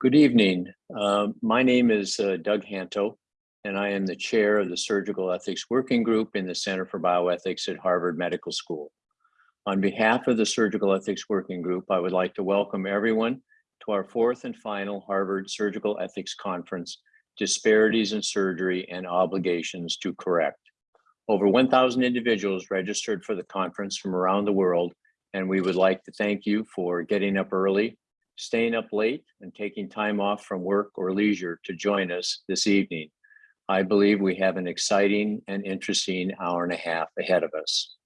Good evening. Uh, my name is uh, Doug Hanto, and I am the chair of the Surgical Ethics Working Group in the Center for Bioethics at Harvard Medical School. On behalf of the Surgical Ethics Working Group, I would like to welcome everyone to our fourth and final Harvard Surgical Ethics Conference, Disparities in Surgery and Obligations to Correct. Over 1,000 individuals registered for the conference from around the world, and we would like to thank you for getting up early staying up late and taking time off from work or leisure to join us this evening. I believe we have an exciting and interesting hour and a half ahead of us.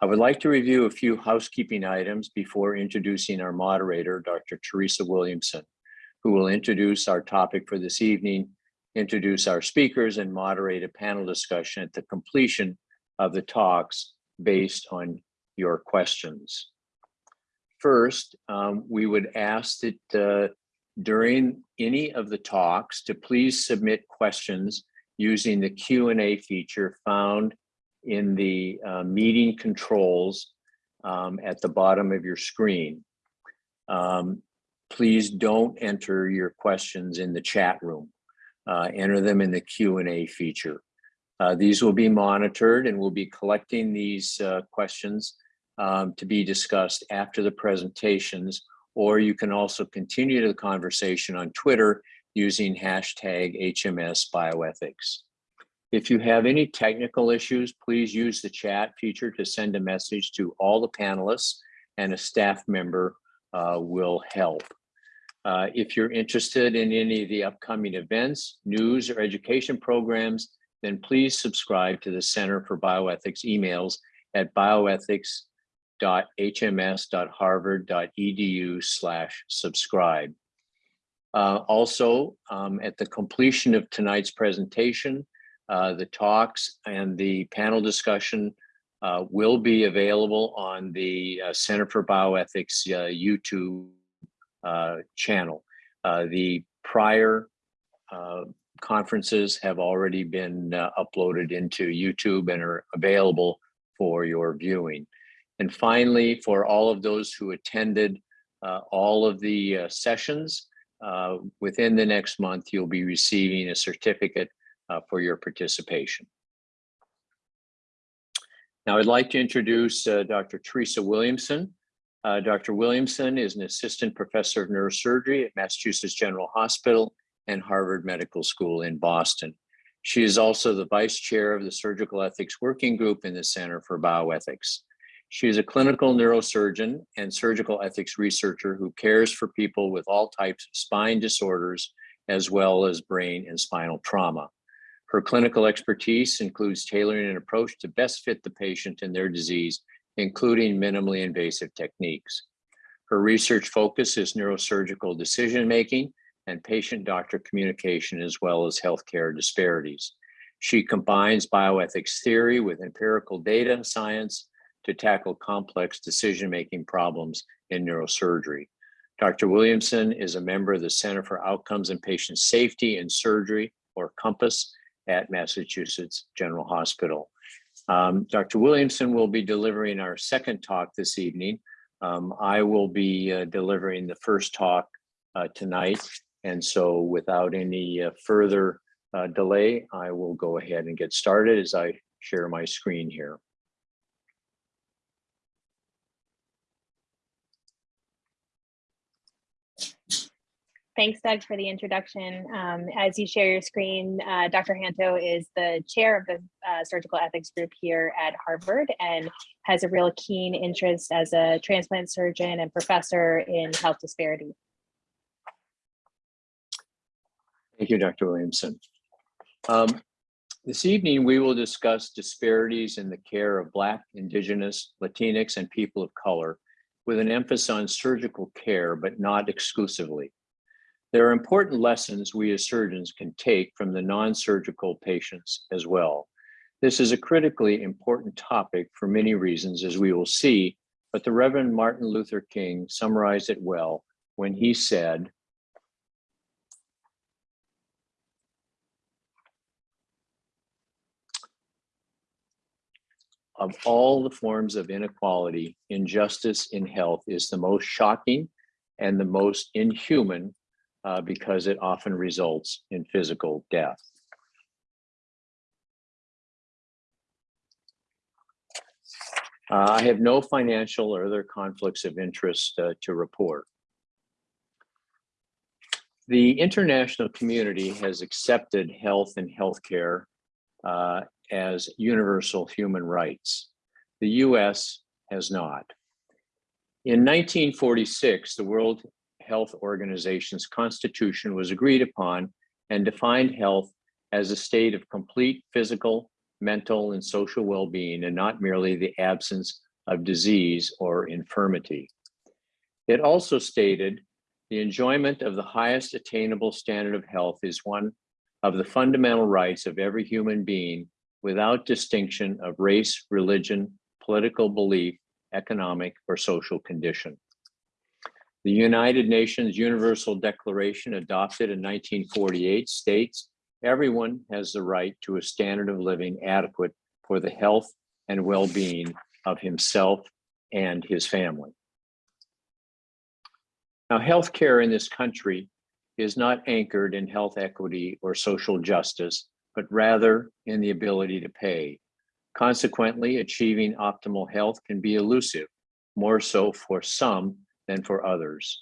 I would like to review a few housekeeping items before introducing our moderator, Dr. Theresa Williamson, who will introduce our topic for this evening, introduce our speakers, and moderate a panel discussion at the completion of the talks based on your questions. First, um, we would ask that uh, during any of the talks to please submit questions using the Q&A feature found in the uh, meeting controls um, at the bottom of your screen. Um, please don't enter your questions in the chat room. Uh, enter them in the Q&A feature. Uh, these will be monitored and we'll be collecting these uh, questions um, to be discussed after the presentations, or you can also continue the conversation on Twitter using hashtag HMS bioethics. If you have any technical issues, please use the chat feature to send a message to all the panelists and a staff member uh, will help. Uh, if you're interested in any of the upcoming events, news, or education programs, then please subscribe to the Center for Bioethics emails at bioethics www.hms.harvard.edu slash subscribe. Uh, also, um, at the completion of tonight's presentation, uh, the talks and the panel discussion uh, will be available on the uh, Center for Bioethics uh, YouTube uh, channel. the prior conferences have already been uploaded into YouTube and are available for your viewing. And finally, for all of those who attended uh, all of the uh, sessions, uh, within the next month, you'll be receiving a certificate uh, for your participation. Now, I'd like to introduce uh, Dr. Theresa Williamson. Uh, Dr. Williamson is an assistant professor of neurosurgery at Massachusetts General Hospital and Harvard Medical School in Boston. She is also the vice chair of the Surgical Ethics Working Group in the Center for Bioethics. She is a clinical neurosurgeon and surgical ethics researcher who cares for people with all types of spine disorders, as well as brain and spinal trauma. Her clinical expertise includes tailoring an approach to best fit the patient and their disease, including minimally invasive techniques. Her research focus is neurosurgical decision-making and patient-doctor communication, as well as healthcare disparities. She combines bioethics theory with empirical data and science to tackle complex decision-making problems in neurosurgery. Dr. Williamson is a member of the Center for Outcomes and Patient Safety in Surgery, or COMPASS, at Massachusetts General Hospital. Um, Dr. Williamson will be delivering our second talk this evening. Um, I will be uh, delivering the first talk uh, tonight. And so without any uh, further uh, delay, I will go ahead and get started as I share my screen here. Thanks, Doug, for the introduction. Um, as you share your screen, uh, Dr. Hanto is the chair of the uh, surgical ethics group here at Harvard and has a real keen interest as a transplant surgeon and professor in health disparity. Thank you, Dr. Williamson. Um, this evening, we will discuss disparities in the care of Black, Indigenous, Latinx, and people of color with an emphasis on surgical care, but not exclusively. There are important lessons we as surgeons can take from the non-surgical patients as well. This is a critically important topic for many reasons, as we will see, but the Reverend Martin Luther King summarized it well when he said, of all the forms of inequality, injustice in health is the most shocking and the most inhuman uh, because it often results in physical death. Uh, I have no financial or other conflicts of interest uh, to report. The international community has accepted health and healthcare uh, as universal human rights. The US has not. In 1946, the World Health Organization's constitution was agreed upon and defined health as a state of complete physical, mental, and social well-being, and not merely the absence of disease or infirmity. It also stated the enjoyment of the highest attainable standard of health is one of the fundamental rights of every human being without distinction of race, religion, political belief, economic, or social condition. The United Nations Universal Declaration adopted in 1948 states everyone has the right to a standard of living adequate for the health and well-being of himself and his family. Now, healthcare in this country is not anchored in health equity or social justice, but rather in the ability to pay. Consequently, achieving optimal health can be elusive, more so for some than for others.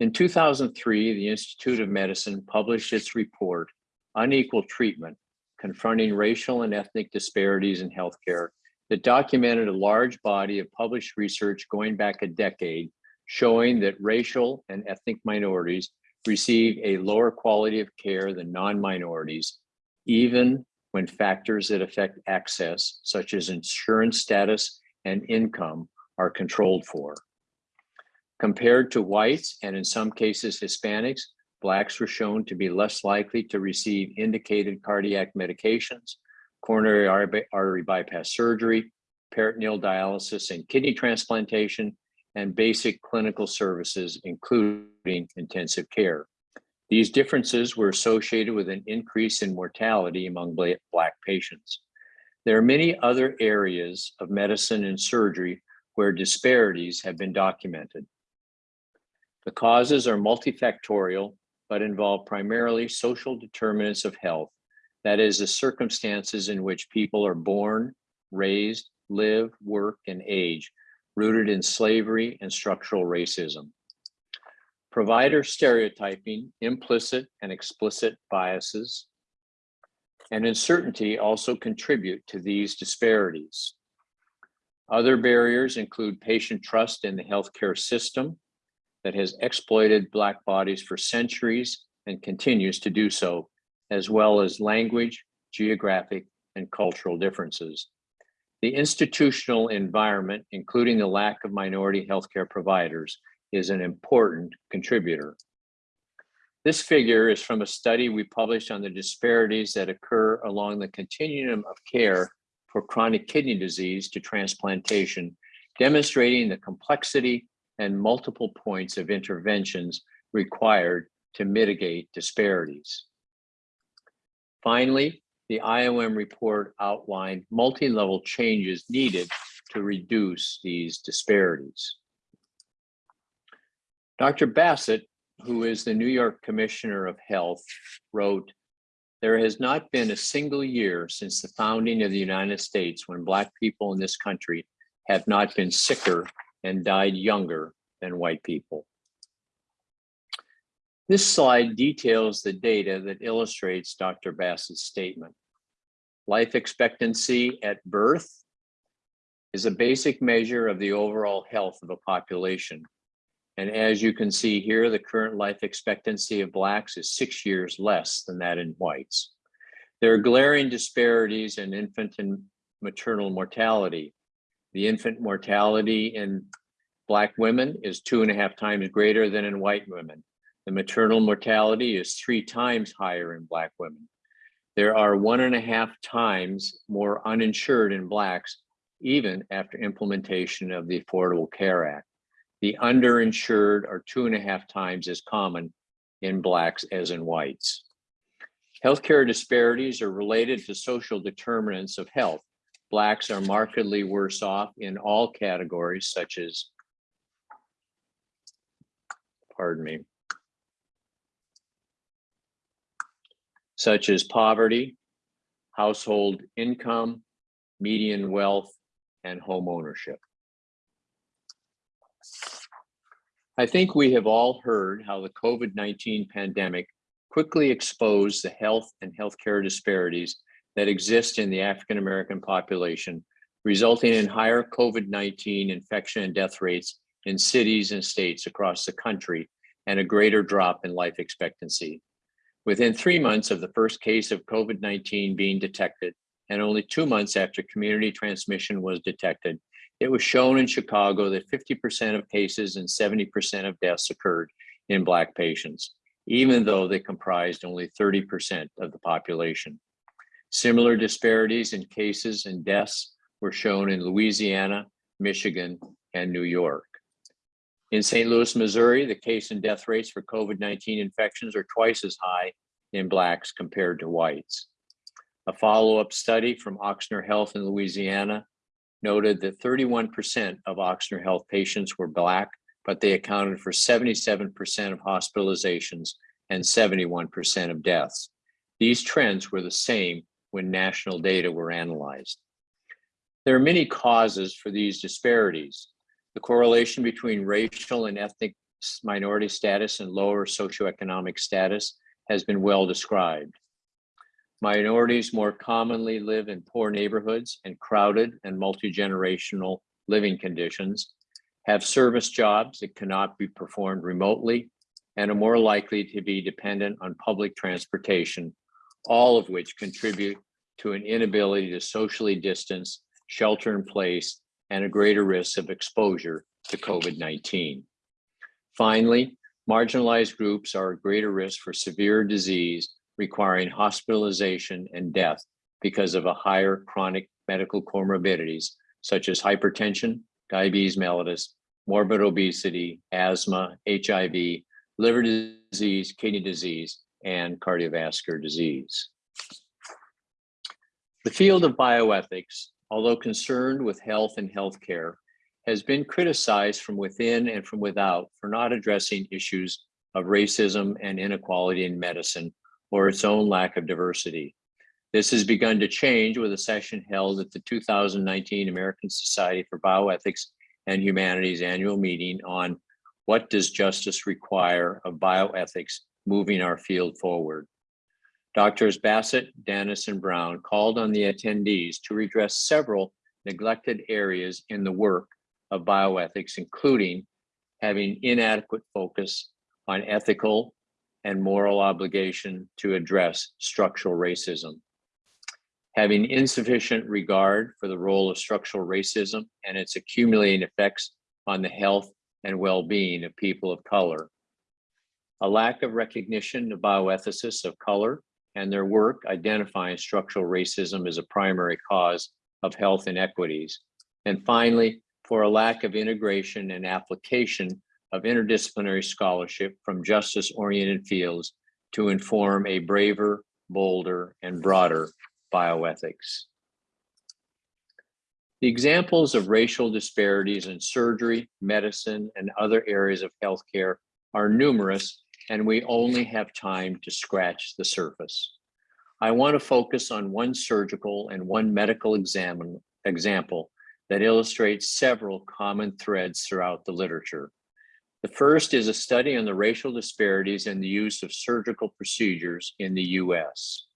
In 2003, the Institute of Medicine published its report, Unequal Treatment, Confronting Racial and Ethnic Disparities in Healthcare, that documented a large body of published research going back a decade, showing that racial and ethnic minorities receive a lower quality of care than non-minorities, even when factors that affect access, such as insurance status and income, are controlled for. Compared to whites, and in some cases Hispanics, Blacks were shown to be less likely to receive indicated cardiac medications, coronary artery bypass surgery, peritoneal dialysis and kidney transplantation, and basic clinical services, including intensive care. These differences were associated with an increase in mortality among Black patients. There are many other areas of medicine and surgery where disparities have been documented. The causes are multifactorial, but involve primarily social determinants of health, that is, the circumstances in which people are born, raised, live, work, and age, rooted in slavery and structural racism. Provider stereotyping, implicit and explicit biases, and uncertainty also contribute to these disparities. Other barriers include patient trust in the healthcare system, that has exploited Black bodies for centuries and continues to do so, as well as language, geographic, and cultural differences. The institutional environment, including the lack of minority healthcare providers, is an important contributor. This figure is from a study we published on the disparities that occur along the continuum of care for chronic kidney disease to transplantation, demonstrating the complexity and multiple points of interventions required to mitigate disparities. Finally, the IOM report outlined multi-level changes needed to reduce these disparities. Dr. Bassett, who is the New York Commissioner of Health, wrote, there has not been a single year since the founding of the United States when Black people in this country have not been sicker and died younger than white people. This slide details the data that illustrates Dr. Bass's statement. Life expectancy at birth is a basic measure of the overall health of a population. And as you can see here, the current life expectancy of Blacks is six years less than that in whites. There are glaring disparities in infant and maternal mortality. The infant mortality in Black women is two and a half times greater than in white women. The maternal mortality is three times higher in Black women. There are one and a half times more uninsured in Blacks, even after implementation of the Affordable Care Act. The underinsured are two and a half times as common in Blacks as in whites. Healthcare disparities are related to social determinants of health. Blacks are markedly worse off in all categories such as, pardon me, such as poverty, household income, median wealth, and home ownership. I think we have all heard how the COVID-19 pandemic quickly exposed the health and healthcare disparities that exist in the African-American population, resulting in higher COVID-19 infection and death rates in cities and states across the country and a greater drop in life expectancy. Within three months of the first case of COVID-19 being detected, and only two months after community transmission was detected, it was shown in Chicago that 50% of cases and 70% of deaths occurred in Black patients, even though they comprised only 30% of the population. Similar disparities in cases and deaths were shown in Louisiana, Michigan, and New York. In St. Louis, Missouri, the case and death rates for COVID-19 infections are twice as high in Blacks compared to whites. A follow-up study from Ochsner Health in Louisiana noted that 31% of Ochsner Health patients were Black, but they accounted for 77% of hospitalizations and 71% of deaths. These trends were the same when national data were analyzed. There are many causes for these disparities. The correlation between racial and ethnic minority status and lower socioeconomic status has been well described. Minorities more commonly live in poor neighborhoods and crowded and multi-generational living conditions, have service jobs that cannot be performed remotely, and are more likely to be dependent on public transportation, all of which contribute to an inability to socially distance, shelter in place, and a greater risk of exposure to COVID-19. Finally, marginalized groups are at greater risk for severe disease requiring hospitalization and death because of a higher chronic medical comorbidities such as hypertension, diabetes mellitus, morbid obesity, asthma, HIV, liver disease, kidney disease, and cardiovascular disease. The field of bioethics, although concerned with health and healthcare, has been criticized from within and from without for not addressing issues of racism and inequality in medicine or its own lack of diversity. This has begun to change with a session held at the 2019 American Society for Bioethics and Humanities annual meeting on what does justice require of bioethics moving our field forward. Doctors Bassett, Dennis, and Brown called on the attendees to redress several neglected areas in the work of bioethics, including having inadequate focus on ethical and moral obligation to address structural racism. Having insufficient regard for the role of structural racism and its accumulating effects on the health and well-being of people of color. A lack of recognition of bioethicists of color and their work identifying structural racism as a primary cause of health inequities. And finally, for a lack of integration and application of interdisciplinary scholarship from justice-oriented fields to inform a braver, bolder, and broader bioethics. The examples of racial disparities in surgery, medicine, and other areas of healthcare are numerous, and we only have time to scratch the surface. I want to focus on one surgical and one medical exam example that illustrates several common threads throughout the literature. The first is a study on the racial disparities in the use of surgical procedures in the US.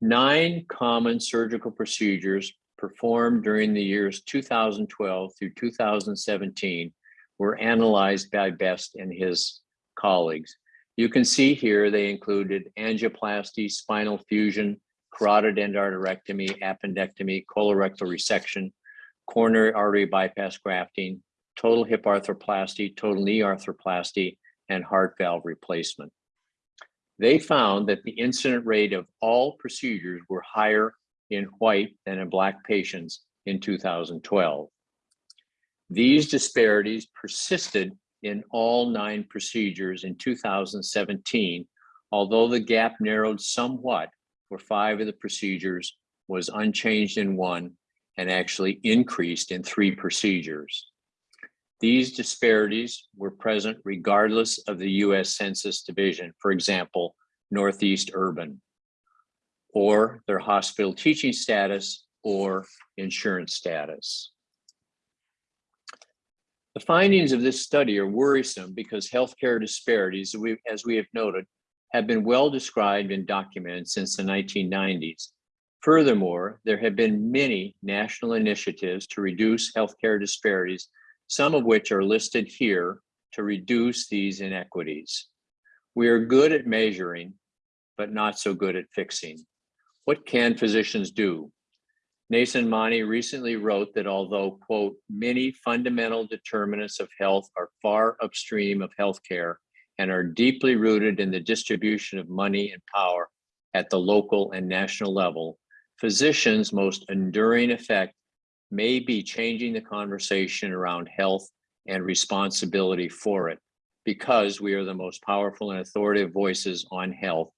Nine common surgical procedures performed during the years 2012 through 2017 were analyzed by Best and his colleagues. You can see here they included angioplasty, spinal fusion, carotid endarterectomy, appendectomy, colorectal resection, coronary artery bypass grafting, total hip arthroplasty, total knee arthroplasty, and heart valve replacement. They found that the incident rate of all procedures were higher in white than in black patients in 2012. These disparities persisted in all nine procedures in 2017, although the gap narrowed somewhat for five of the procedures was unchanged in one and actually increased in three procedures. These disparities were present regardless of the US Census Division, for example, Northeast Urban, or their hospital teaching status or insurance status. The findings of this study are worrisome because healthcare disparities, as we have noted, have been well described and documented since the 1990s. Furthermore, there have been many national initiatives to reduce healthcare disparities, some of which are listed here to reduce these inequities. We are good at measuring, but not so good at fixing. What can physicians do? Nason Maani recently wrote that although, quote, many fundamental determinants of health are far upstream of healthcare and are deeply rooted in the distribution of money and power at the local and national level, physicians' most enduring effect may be changing the conversation around health and responsibility for it because we are the most powerful and authoritative voices on health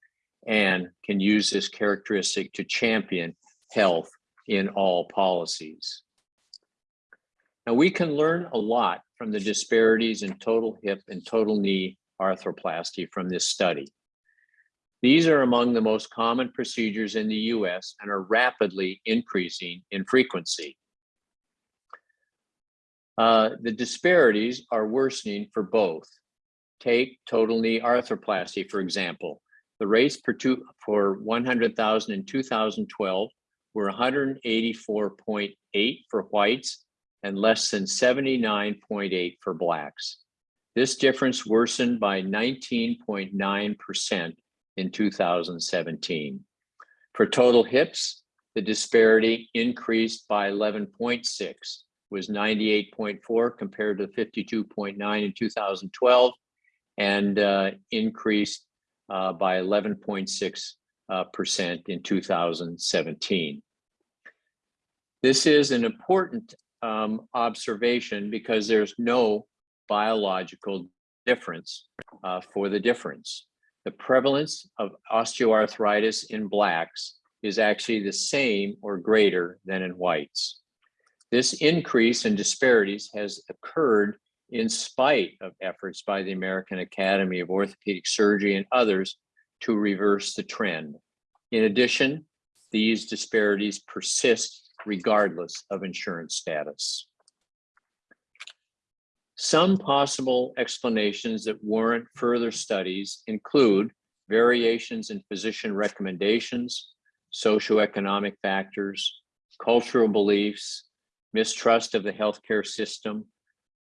and can use this characteristic to champion health in all policies. Now we can learn a lot from the disparities in total hip and total knee arthroplasty from this study. These are among the most common procedures in the US and are rapidly increasing in frequency. Uh, the disparities are worsening for both. Take total knee arthroplasty, for example. The rates per two, for 100,000 in 2012 were 184.8 for whites and less than 79.8 for blacks. This difference worsened by 19.9% in 2017. For total hips, the disparity increased by 11.6, was 98.4 compared to 52.9 in 2012, and uh, increased uh, by 11.6 uh, percent in 2017. This is an important um, observation because there's no biological difference uh, for the difference. The prevalence of osteoarthritis in blacks is actually the same or greater than in whites. This increase in disparities has occurred in spite of efforts by the American Academy of Orthopedic Surgery and others to reverse the trend. In addition, these disparities persist regardless of insurance status. Some possible explanations that warrant further studies include variations in physician recommendations, socioeconomic factors, cultural beliefs, mistrust of the healthcare system,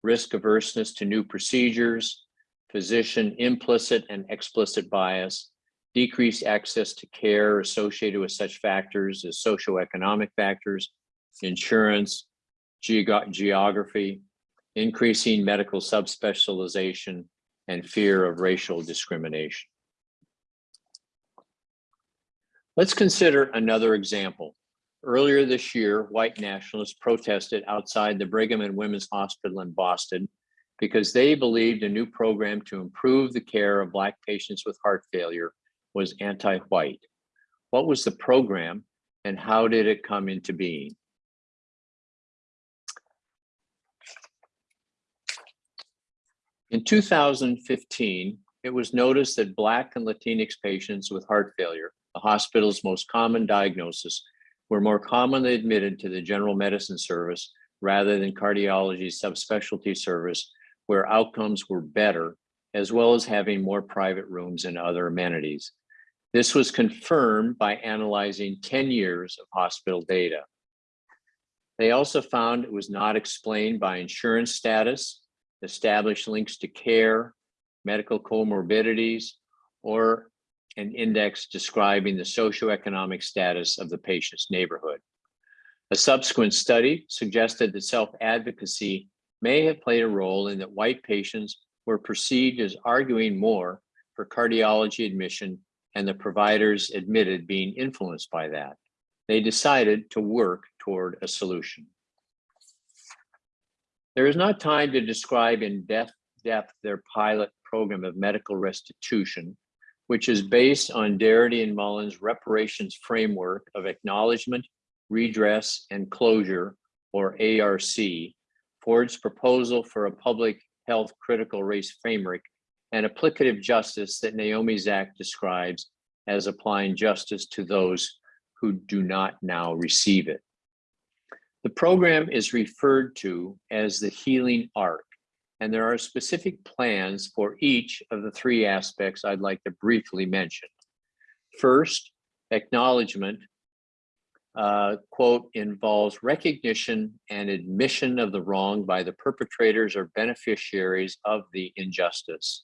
risk averseness to new procedures, physician implicit and explicit bias, decreased access to care associated with such factors as socioeconomic factors, insurance, geog geography, increasing medical subspecialization, and fear of racial discrimination. Let's consider another example. Earlier this year, white nationalists protested outside the Brigham and Women's Hospital in Boston because they believed a new program to improve the care of Black patients with heart failure was anti-white. What was the program and how did it come into being? In 2015, it was noticed that Black and Latinx patients with heart failure, the hospital's most common diagnosis, were more commonly admitted to the general medicine service rather than cardiology subspecialty service, where outcomes were better, as well as having more private rooms and other amenities. This was confirmed by analyzing 10 years of hospital data. They also found it was not explained by insurance status, established links to care, medical comorbidities, or an index describing the socioeconomic status of the patient's neighborhood. A subsequent study suggested that self-advocacy may have played a role in that white patients were perceived as arguing more for cardiology admission and the providers admitted being influenced by that. They decided to work toward a solution. There is not time to describe in depth, depth their pilot program of medical restitution, which is based on Darity and Mullen's reparations framework of acknowledgement, redress, and closure, or ARC, Ford's proposal for a public health critical race framework and applicative justice that Naomi Zack describes as applying justice to those who do not now receive it. The program is referred to as the healing arc, and there are specific plans for each of the three aspects I'd like to briefly mention. First, acknowledgement, uh, quote, involves recognition and admission of the wrong by the perpetrators or beneficiaries of the injustice.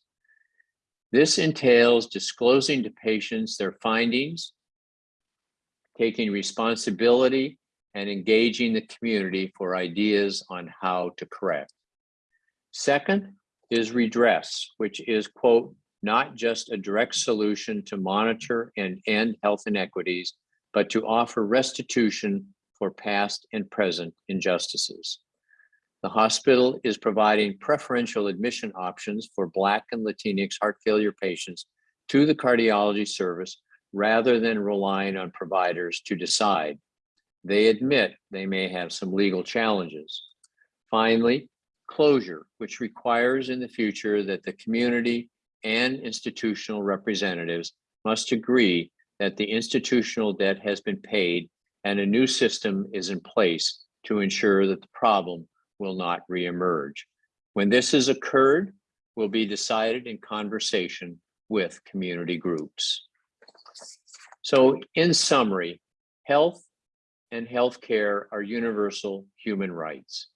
This entails disclosing to patients their findings, taking responsibility, and engaging the community for ideas on how to correct. Second is redress, which is, quote, not just a direct solution to monitor and end health inequities, but to offer restitution for past and present injustices. The hospital is providing preferential admission options for Black and Latinx heart failure patients to the cardiology service rather than relying on providers to decide. They admit they may have some legal challenges. Finally, closure, which requires in the future that the community and institutional representatives must agree that the institutional debt has been paid and a new system is in place to ensure that the problem will not reemerge. When this has occurred, will be decided in conversation with community groups. So in summary, health and healthcare are universal human rights.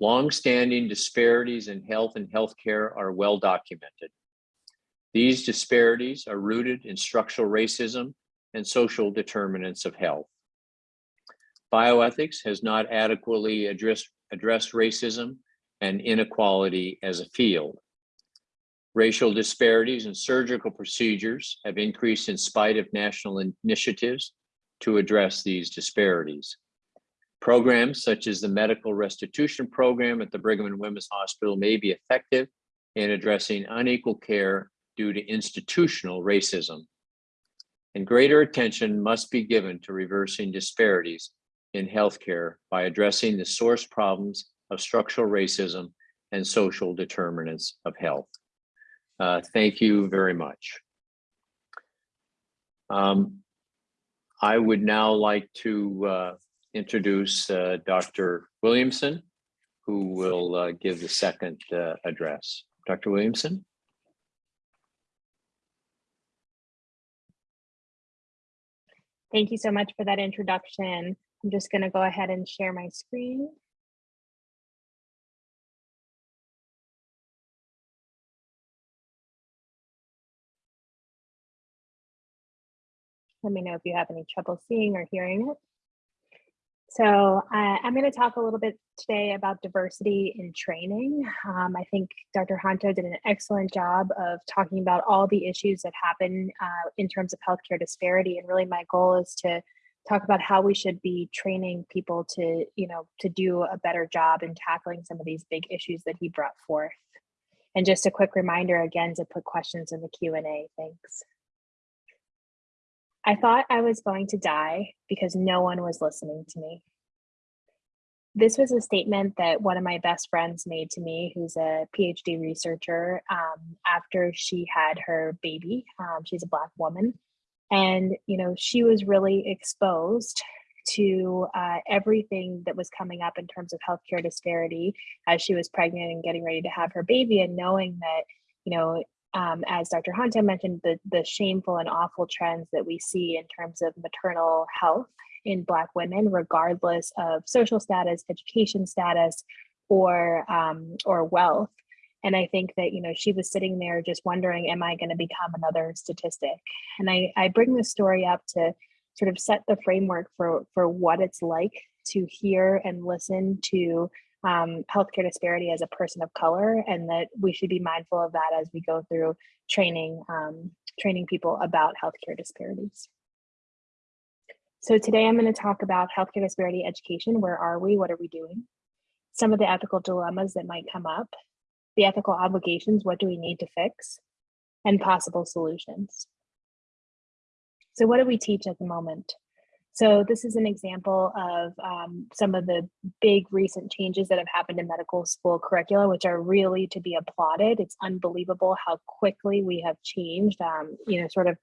Long-standing disparities in health and healthcare are well documented. These disparities are rooted in structural racism and social determinants of health. Bioethics has not adequately addressed, addressed racism and inequality as a field. Racial disparities in surgical procedures have increased in spite of national initiatives to address these disparities. Programs such as the Medical Restitution Program at the Brigham and Women's Hospital may be effective in addressing unequal care due to institutional racism. And greater attention must be given to reversing disparities in healthcare by addressing the source problems of structural racism and social determinants of health. Uh, thank you very much. Um, I would now like to uh, introduce uh, Dr. Williamson, who will uh, give the second uh, address. Dr. Williamson? Thank you so much for that introduction. I'm just going to go ahead and share my screen. Let me know if you have any trouble seeing or hearing it. So uh, I'm going to talk a little bit today about diversity in training. Um, I think Dr. Hanto did an excellent job of talking about all the issues that happen uh, in terms of healthcare disparity. And really my goal is to talk about how we should be training people to, you know, to do a better job in tackling some of these big issues that he brought forth. And just a quick reminder again to put questions in the Q&A. Thanks. I thought I was going to die because no one was listening to me. This was a statement that one of my best friends made to me, who's a PhD researcher, um, after she had her baby. Um, she's a Black woman. And, you know, she was really exposed to uh, everything that was coming up in terms of healthcare disparity as she was pregnant and getting ready to have her baby, and knowing that, you know, um, as Dr. Hanto mentioned, the, the shameful and awful trends that we see in terms of maternal health in Black women, regardless of social status, education status, or um, or wealth. And I think that you know she was sitting there just wondering, am I going to become another statistic? And I, I bring this story up to sort of set the framework for for what it's like to hear and listen to um, healthcare disparity as a person of color and that we should be mindful of that as we go through training, um, training people about healthcare disparities. So today I'm going to talk about healthcare disparity education. Where are we? What are we doing? Some of the ethical dilemmas that might come up, the ethical obligations, what do we need to fix, and possible solutions. So what do we teach at the moment? So this is an example of um, some of the big recent changes that have happened in medical school curricula, which are really to be applauded. It's unbelievable how quickly we have changed, um, you know, sort of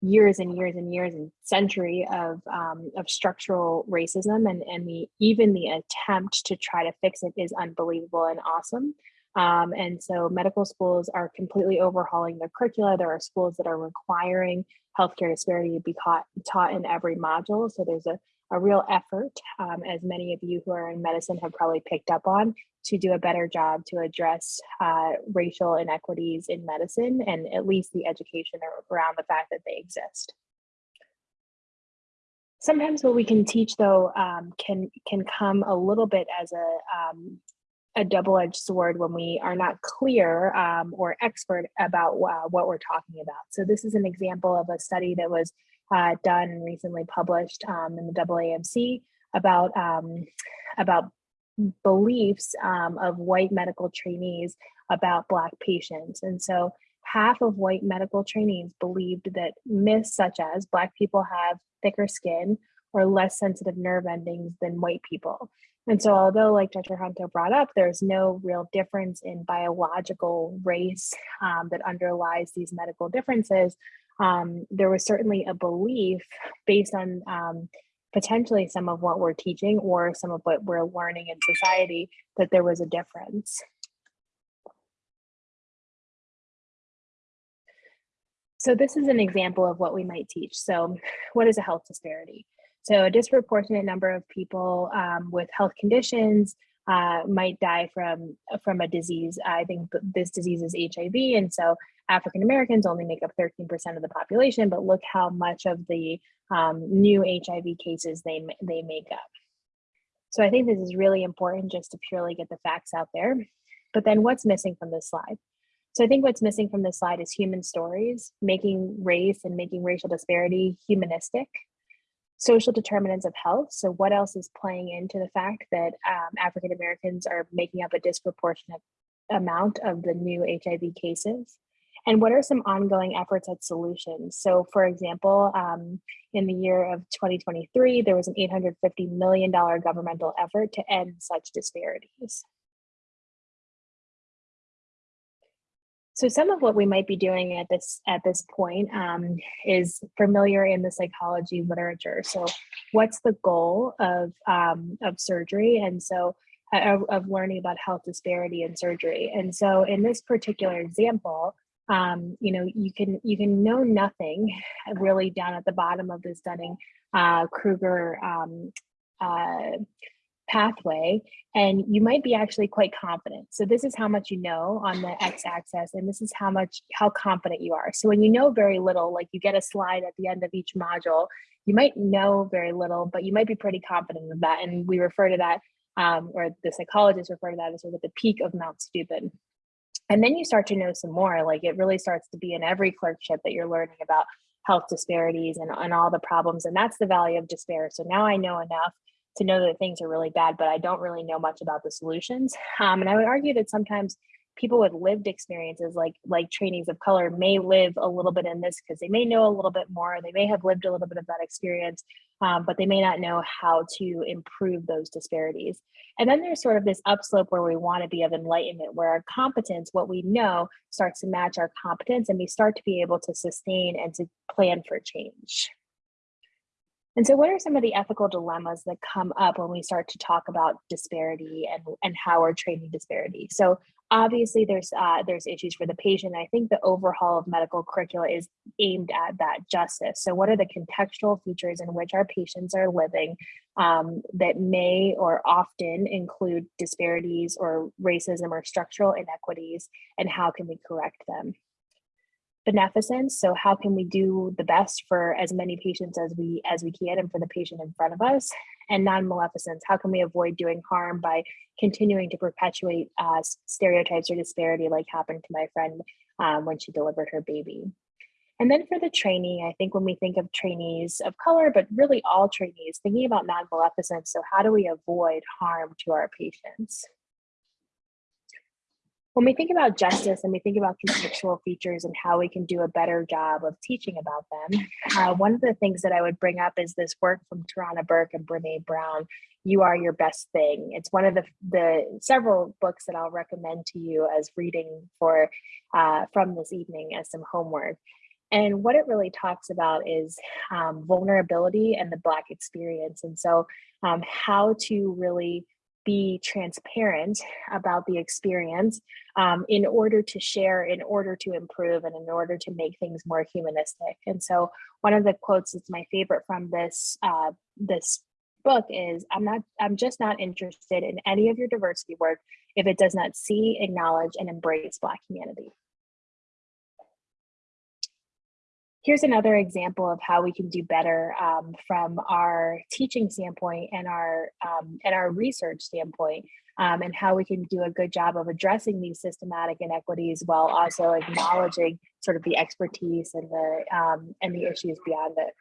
years and years and years and century of um, of structural racism and and the even the attempt to try to fix it is unbelievable and awesome. Um, and so medical schools are completely overhauling their curricula. There are schools that are requiring healthcare disparity to be taught, taught in every module. So there's a, a real effort, um, as many of you who are in medicine have probably picked up on, to do a better job to address uh, racial inequities in medicine and at least the education around the fact that they exist. Sometimes what we can teach though um, can can come a little bit as a um, a double-edged sword when we are not clear um, or expert about uh, what we're talking about. So this is an example of a study that was uh, done and recently published um, in the AAMC about um, about beliefs um, of white medical trainees about Black patients. And so half of white medical trainees believed that myths such as Black people have thicker skin or less sensitive nerve endings than white people. And so although like Dr. Hanto brought up, there's no real difference in biological race um, that underlies these medical differences, um, there was certainly a belief based on um, potentially some of what we're teaching or some of what we're learning in society that there was a difference. So this is an example of what we might teach. So what is a health disparity? So a disproportionate number of people um, with health conditions uh, might die from, from a disease. I think this disease is HIV. And so African Americans only make up 13% of the population, but look how much of the um, new HIV cases they, they make up. So I think this is really important just to purely get the facts out there. But then what's missing from this slide? So I think what's missing from this slide is human stories, making race and making racial disparity humanistic social determinants of health. So what else is playing into the fact that um, African Americans are making up a disproportionate amount of the new HIV cases? And what are some ongoing efforts at solutions? So for example, um, in the year of 2023, there was an $850 million governmental effort to end such disparities. So some of what we might be doing at this at this point um, is familiar in the psychology literature. So what's the goal of, um, of surgery? And so uh, of, learning about health disparity in surgery. And so in this particular example, um, you know, you can you can know nothing really down at the bottom of this Dunning uh, Kruger um, uh, pathway and you might be actually quite confident. So this is how much you know on the x-axis and this is how much how confident you are. So when you know very little, like you get a slide at the end of each module, you might know very little, but you might be pretty confident of that. And we refer to that, um, or the psychologists refer to that as sort of the peak of Mount Stupid. And then you start to know some more, like it really starts to be in every clerkship that you're learning about health disparities and, and all the problems. And that's the valley of despair. So now I know enough to know that things are really bad, but I don't really know much about the solutions. Um, and I would argue that sometimes people with lived experiences like like trainees of color may live a little bit in this because they may know a little bit more they may have lived a little bit of that experience um, but they may not know how to improve those disparities and then there's sort of this upslope where we want to be of enlightenment where our competence what we know starts to match our competence and we start to be able to sustain and to plan for change and so what are some of the ethical dilemmas that come up when we start to talk about disparity and, and how we're training disparity? So obviously there's uh, there's issues for the patient. I think the overhaul of medical curricula is aimed at that justice. So what are the contextual features in which our patients are living um, that may or often include disparities or racism or structural inequities and how can we correct them? Beneficence. So how can we do the best for as many patients as we as we can and for the patient in front of us? And non-maleficence how can we avoid doing harm by continuing to perpetuate uh, stereotypes or disparity like happened to my friend um, when she delivered her baby? And then for the trainee, I think when we think of trainees of color, but really all trainees, thinking about non-maleficence, so how do we avoid harm to our patients? When we think about justice and we think about contextual features and how we can do a better job of teaching about them, uh, one of the things that I would bring up is this work from Tarana Burke and Brene Brown, You Are Your Best Thing. It's one of the, the several books that I'll recommend to you as reading for uh, from this evening as some homework. And what it really talks about is um, vulnerability and the Black experience. And so um, how to really be transparent about the experience um, in order to share, in order to improve, and in order to make things more humanistic. And so one of the quotes that's my favorite from this uh, this book is I'm not I'm just not interested in any of your diversity work if it does not see, acknowledge, and embrace Black humanity. Here's another example of how we can do better um, from our teaching standpoint and our um, and our research standpoint, um, and how we can do a good job of addressing these systematic inequities while also acknowledging sort of the expertise and the um, and the issues beyond it.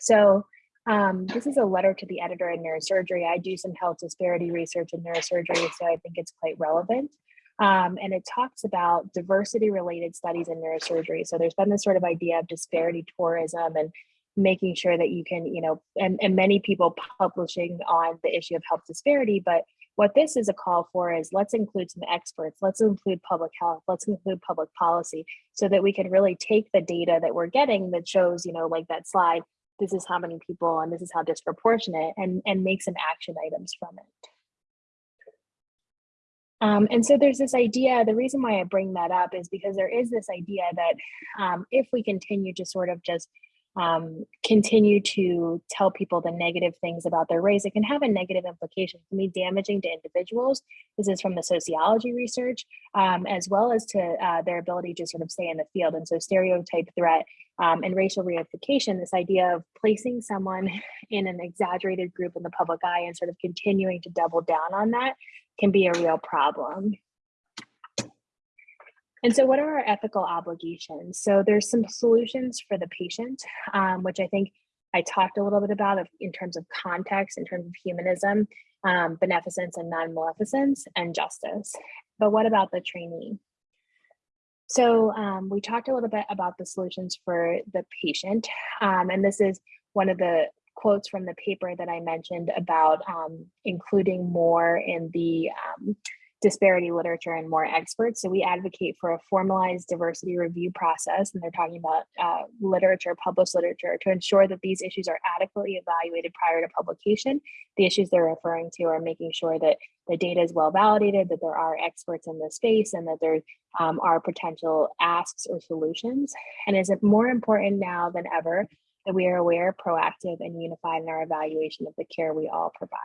So um, this is a letter to the editor in neurosurgery. I do some health disparity research in neurosurgery, so I think it's quite relevant. Um, and it talks about diversity related studies in neurosurgery. So there's been this sort of idea of disparity tourism and making sure that you can, you know, and, and many people publishing on the issue of health disparity, but what this is a call for is let's include some experts, let's include public health, let's include public policy so that we can really take the data that we're getting that shows, you know, like that slide, this is how many people and this is how disproportionate and, and make some action items from it. Um, and so there's this idea, the reason why I bring that up is because there is this idea that um, if we continue to sort of just um, continue to tell people the negative things about their race, it can have a negative implication. It can be damaging to individuals. This is from the sociology research, um, as well as to uh, their ability to sort of stay in the field. And so stereotype threat um, and racial reification, this idea of placing someone in an exaggerated group in the public eye and sort of continuing to double down on that can be a real problem. And so what are our ethical obligations? So there's some solutions for the patient, um, which I think I talked a little bit about in terms of context, in terms of humanism, um, beneficence and non-maleficence, and justice. But what about the trainee? So um, we talked a little bit about the solutions for the patient, um, and this is one of the quotes from the paper that I mentioned about um, including more in the um, disparity literature and more experts. So we advocate for a formalized diversity review process, and they're talking about uh, literature, published literature, to ensure that these issues are adequately evaluated prior to publication. The issues they're referring to are making sure that the data is well validated, that there are experts in the space, and that there um, are potential asks or solutions. And is it more important now than ever that we are aware, proactive, and unified in our evaluation of the care we all provide.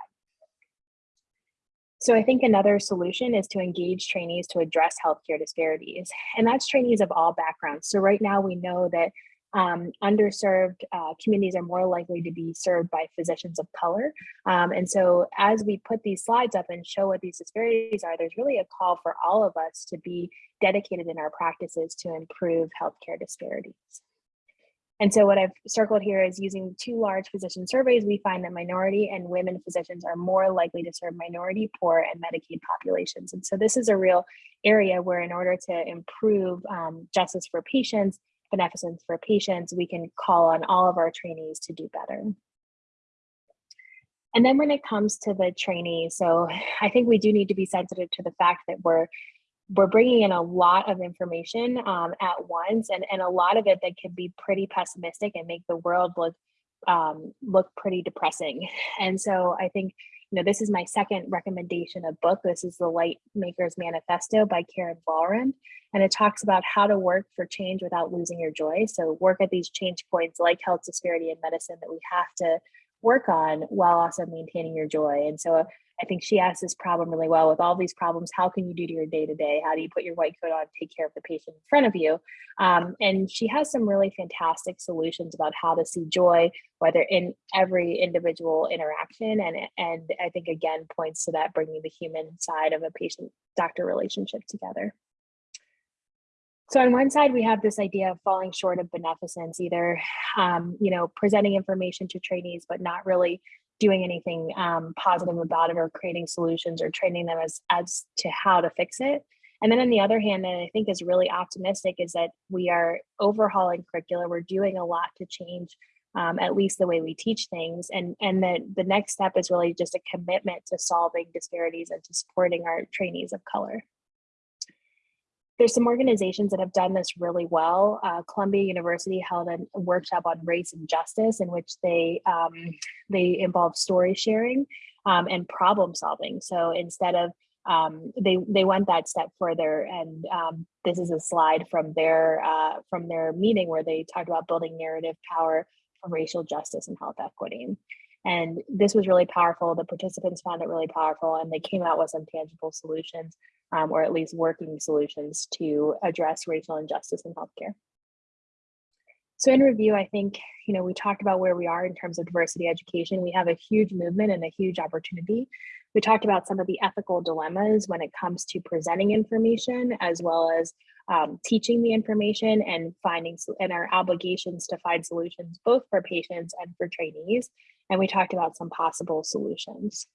So I think another solution is to engage trainees to address healthcare disparities, and that's trainees of all backgrounds. So right now we know that um, underserved uh, communities are more likely to be served by physicians of color. Um, and so as we put these slides up and show what these disparities are, there's really a call for all of us to be dedicated in our practices to improve healthcare disparities. And so what I've circled here is using two large physician surveys, we find that minority and women physicians are more likely to serve minority, poor, and Medicaid populations. And so this is a real area where in order to improve um, justice for patients, beneficence for patients, we can call on all of our trainees to do better. And then when it comes to the trainees, so I think we do need to be sensitive to the fact that we're we're bringing in a lot of information um, at once and, and a lot of it that can be pretty pessimistic and make the world look um, look pretty depressing. And so I think, you know, this is my second recommendation of book. This is the Light Makers Manifesto by Karen Walrond. And it talks about how to work for change without losing your joy. So work at these change points like health disparity and medicine that we have to work on while also maintaining your joy. And so I think she asked this problem really well with all these problems. How can you do to your day to day? How do you put your white coat on, take care of the patient in front of you? Um, and she has some really fantastic solutions about how to see joy, whether in every individual interaction. And, and I think again points to that bringing the human side of a patient doctor relationship together. So on one side, we have this idea of falling short of beneficence, either, um, you know, presenting information to trainees, but not really doing anything um, positive about it or creating solutions or training them as, as to how to fix it. And then on the other hand, and I think is really optimistic, is that we are overhauling curricula. We're doing a lot to change um, at least the way we teach things. And, and the, the next step is really just a commitment to solving disparities and to supporting our trainees of color. There's some organizations that have done this really well. Uh, Columbia University held a workshop on race and justice in which they, um, they involved story sharing um, and problem solving. So instead of um, they they went that step further, and um, this is a slide from their uh, from their meeting where they talked about building narrative power for racial justice and health equity. And this was really powerful. The participants found it really powerful, and they came out with some tangible solutions, um, or at least working solutions to address racial injustice in healthcare. So in review, I think, you know, we talked about where we are in terms of diversity education. We have a huge movement and a huge opportunity. We talked about some of the ethical dilemmas when it comes to presenting information, as well as um, teaching the information and finding and our obligations to find solutions both for patients and for trainees. And we talked about some possible solutions.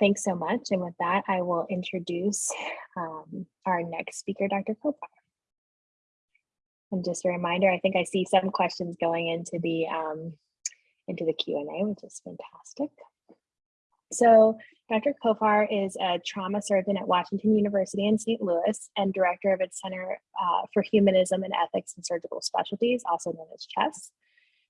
Thanks so much. And with that, I will introduce um, our next speaker, Dr. Kopar. And just a reminder, I think I see some questions going into the um, into the Q&A, which is fantastic. So Dr. Kopar is a trauma surgeon at Washington University in St. Louis and director of its Center uh, for Humanism and Ethics and Surgical Specialties, also known as CHESS.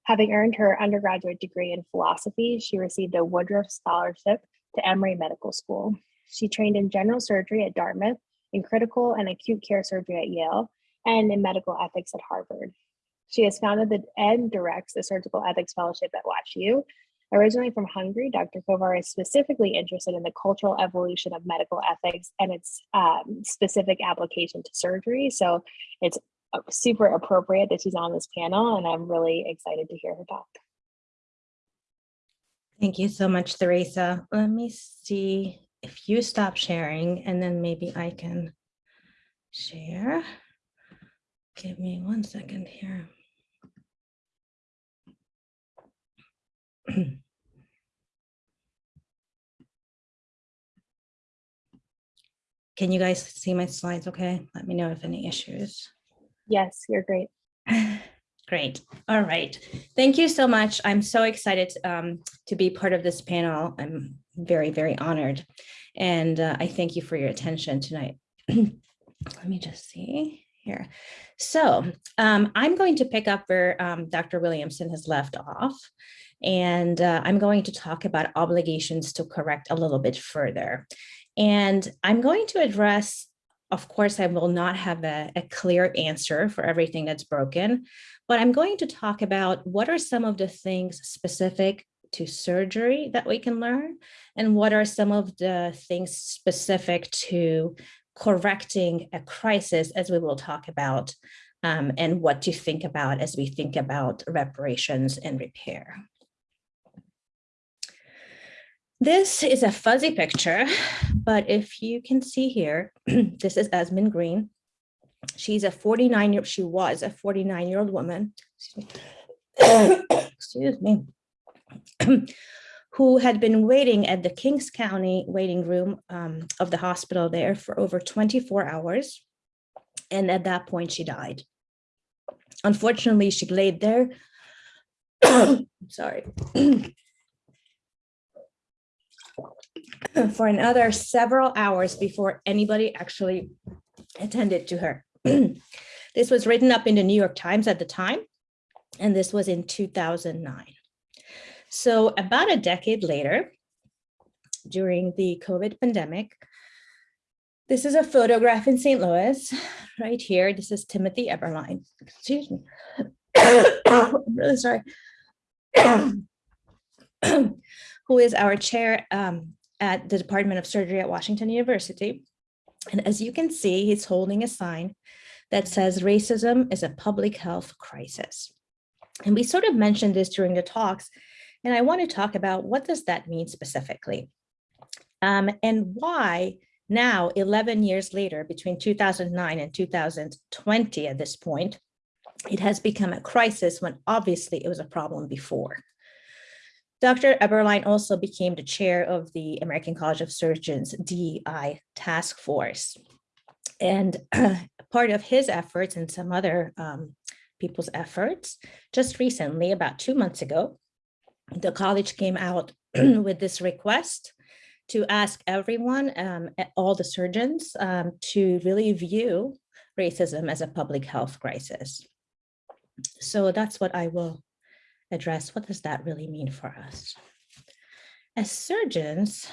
Having earned her undergraduate degree in philosophy, she received a Woodruff Scholarship to Emory Medical School. She trained in general surgery at Dartmouth, in critical and acute care surgery at Yale, and in medical ethics at Harvard. She has founded the, and directs the Surgical Ethics Fellowship at WashU Originally from Hungary, Dr. Kopar is specifically interested in the cultural evolution of medical ethics and its um, specific application to surgery. So it's uh, super appropriate that she's on this panel and I'm really excited to hear her talk. Thank you so much, Theresa. Let me see if you stop sharing and then maybe I can share. Give me one second here. Can you guys see my slides okay? Let me know if any issues. Yes, you're great. Great. All right. Thank you so much. I'm so excited um, to be part of this panel. I'm very, very honored. And uh, I thank you for your attention tonight. Let me just see here. So um, I'm going to pick up where um, Dr. Williamson has left off. And uh, I'm going to talk about obligations to correct a little bit further. And I'm going to address, of course, I will not have a, a, clear answer for everything that's broken, but I'm going to talk about what are some of the things specific to surgery that we can learn, and what are some of the things specific to correcting a crisis, as we will talk about, um, and what to think about as we think about reparations and repair. This is a fuzzy picture, but if you can see here, this is Esmin Green. She's a 49 year, old, she was a 49 year old woman, excuse me, who had been waiting at the Kings County waiting room um, of the hospital there for over 24 hours. And at that point, she died. Unfortunately, she laid there, sorry, for another several hours before anybody actually attended to her. this was written up in the New York Times at the time, and this was in 2009. So about a decade later, during the COVID pandemic, this is a photograph in St. Louis, right here. This is Timothy Eberlein. Excuse me. I'm really sorry. Who is our chair um, at the Department of Surgery at Washington University. And as you can see, he's holding a sign that says racism is a public health crisis. And we sort of mentioned this during the talks, and I want to talk about what does that mean specifically? Um, and why now, 11 years later, between 2009 and 2020 at this point, it has become a crisis when obviously it was a problem before. Dr. Eberlein also became the chair of the American College of Surgeons DEI task force. And part of his efforts and some other um, people's efforts, just recently, about two months ago, the college came out with this request to ask everyone, um, all the surgeons, um, to really view racism as a public health crisis. So that's what I will address. What does that really mean for us? As surgeons,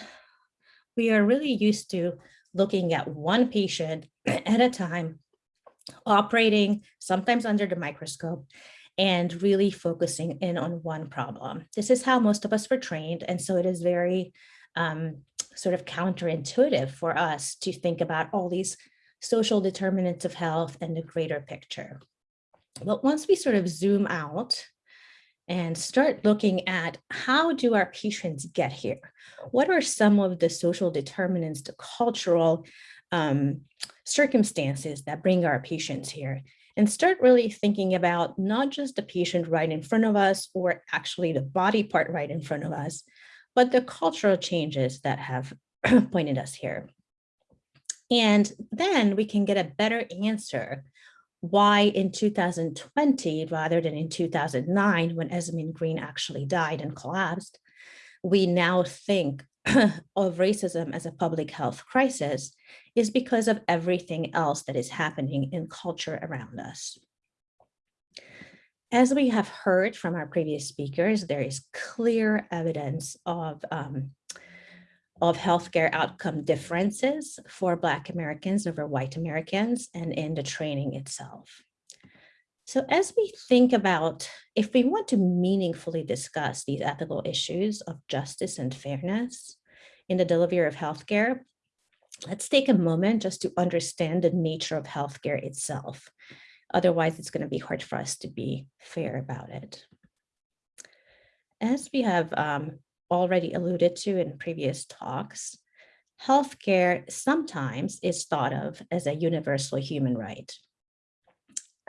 we are really used to looking at one patient at a time, operating sometimes under the microscope and really focusing in on one problem. This is how most of us were trained. And so it is very um, sort of counterintuitive for us to think about all these social determinants of health and the greater picture. But once we sort of zoom out and start looking at how do our patients get here? What are some of the social determinants, the cultural um, circumstances that bring our patients here? And start really thinking about not just the patient right in front of us or actually the body part right in front of us, but the cultural changes that have pointed us here. And then we can get a better answer why in 2020, rather than in 2009, when Esmin Green actually died and collapsed, we now think of racism as a public health crisis is because of everything else that is happening in culture around us. As we have heard from our previous speakers, there is clear evidence of um, of healthcare outcome differences for Black Americans over white Americans and in the training itself. So as we think about if we want to meaningfully discuss these ethical issues of justice and fairness in the delivery of healthcare, let's take a moment just to understand the nature of healthcare itself. Otherwise, it's going to be hard for us to be fair about it. As we have um, already alluded to in previous talks, healthcare sometimes is thought of as a universal human right.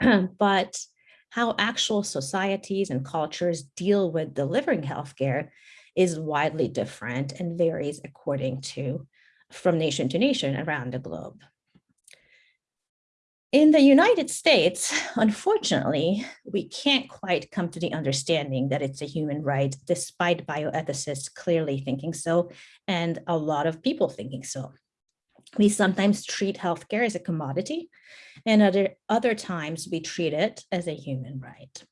but how actual societies and cultures deal with delivering healthcare is widely different and varies according to from nation to nation around the globe. In the United States, unfortunately, we can't quite come to the understanding that it's a human right, despite bioethicists clearly thinking so, and a lot of people thinking so. We sometimes treat healthcare as a commodity, and other, other times we treat it as a human right.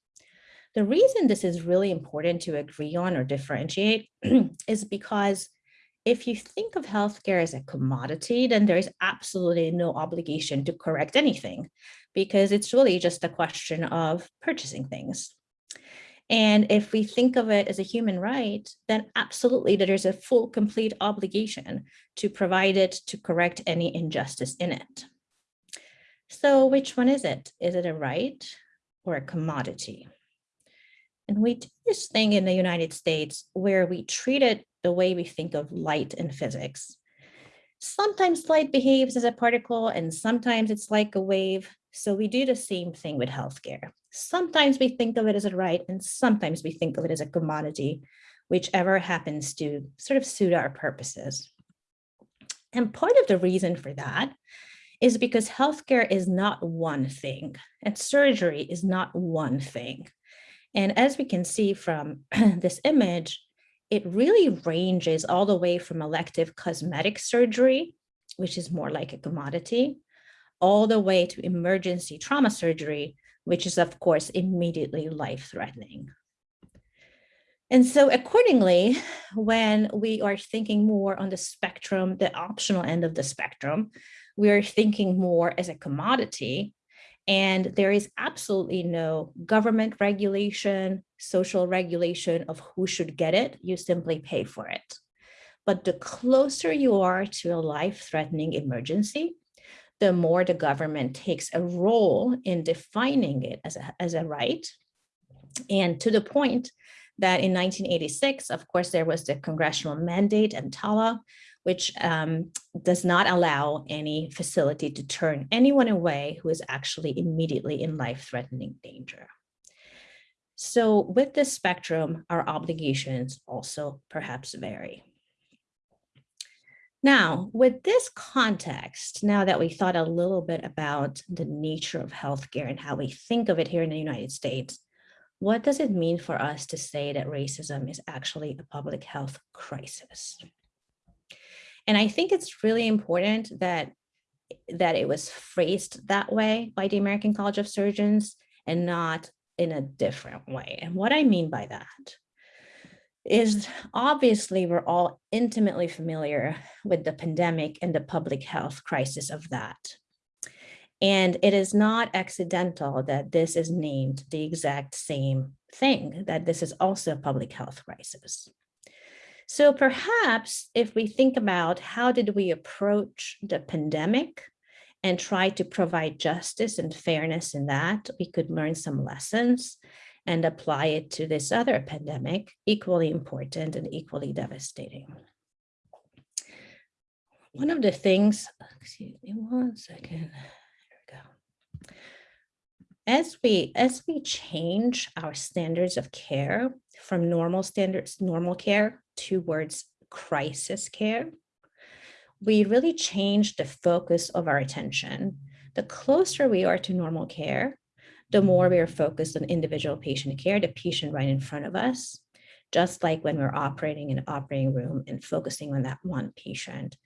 The reason this is really important to agree on or differentiate is because if you think of healthcare as a commodity, then there is absolutely no obligation to correct anything because it's really just a question of purchasing things. And if we think of it as a human right, then absolutely there's a full complete obligation to provide it to correct any injustice in it. So which one is it? Is it a right or a commodity? And we do this thing in the United States where we treat it the way we think of light in physics. Sometimes light behaves as a particle and sometimes it's like a wave. So we do the same thing with healthcare. Sometimes we think of it as a right and sometimes we think of it as a commodity, whichever happens to sort of suit our purposes. And part of the reason for that is because healthcare is not one thing and surgery is not one thing. And as we can see from this image, it really ranges all the way from elective cosmetic surgery, which is more like a commodity, all the way to emergency trauma surgery, which is of course immediately life-threatening. And so accordingly, when we are thinking more on the spectrum, the optional end of the spectrum, we are thinking more as a commodity and there is absolutely no government regulation, social regulation of who should get it. You simply pay for it. But the closer you are to a life-threatening emergency, the more the government takes a role in defining it as a, as a right. And to the point that in 1986, of course, there was the congressional mandate EMTALA, which um, does not allow any facility to turn anyone away who is actually immediately in life-threatening danger. So with this spectrum, our obligations also perhaps vary. Now, with this context, now that we thought a little bit about the nature of healthcare and how we think of it here in the United States, what does it mean for us to say that racism is actually a public health crisis? And I think it's really important that, that it was phrased that way by the American College of Surgeons and not in a different way. And what I mean by that is obviously we're all intimately familiar with the pandemic and the public health crisis of that. And it is not accidental that this is named the exact same thing, that this is also a public health crisis. So perhaps if we think about how did we approach the pandemic and try to provide justice and fairness in that, we could learn some lessons and apply it to this other pandemic, equally important and equally devastating. One of the things, excuse me one second, there we go. As we, as we change our standards of care from normal standards, normal care towards crisis care, we really change the focus of our attention. The closer we are to normal care, the more we are focused on individual patient care, the patient right in front of us, just like when we're operating in an operating room and focusing on that one patient.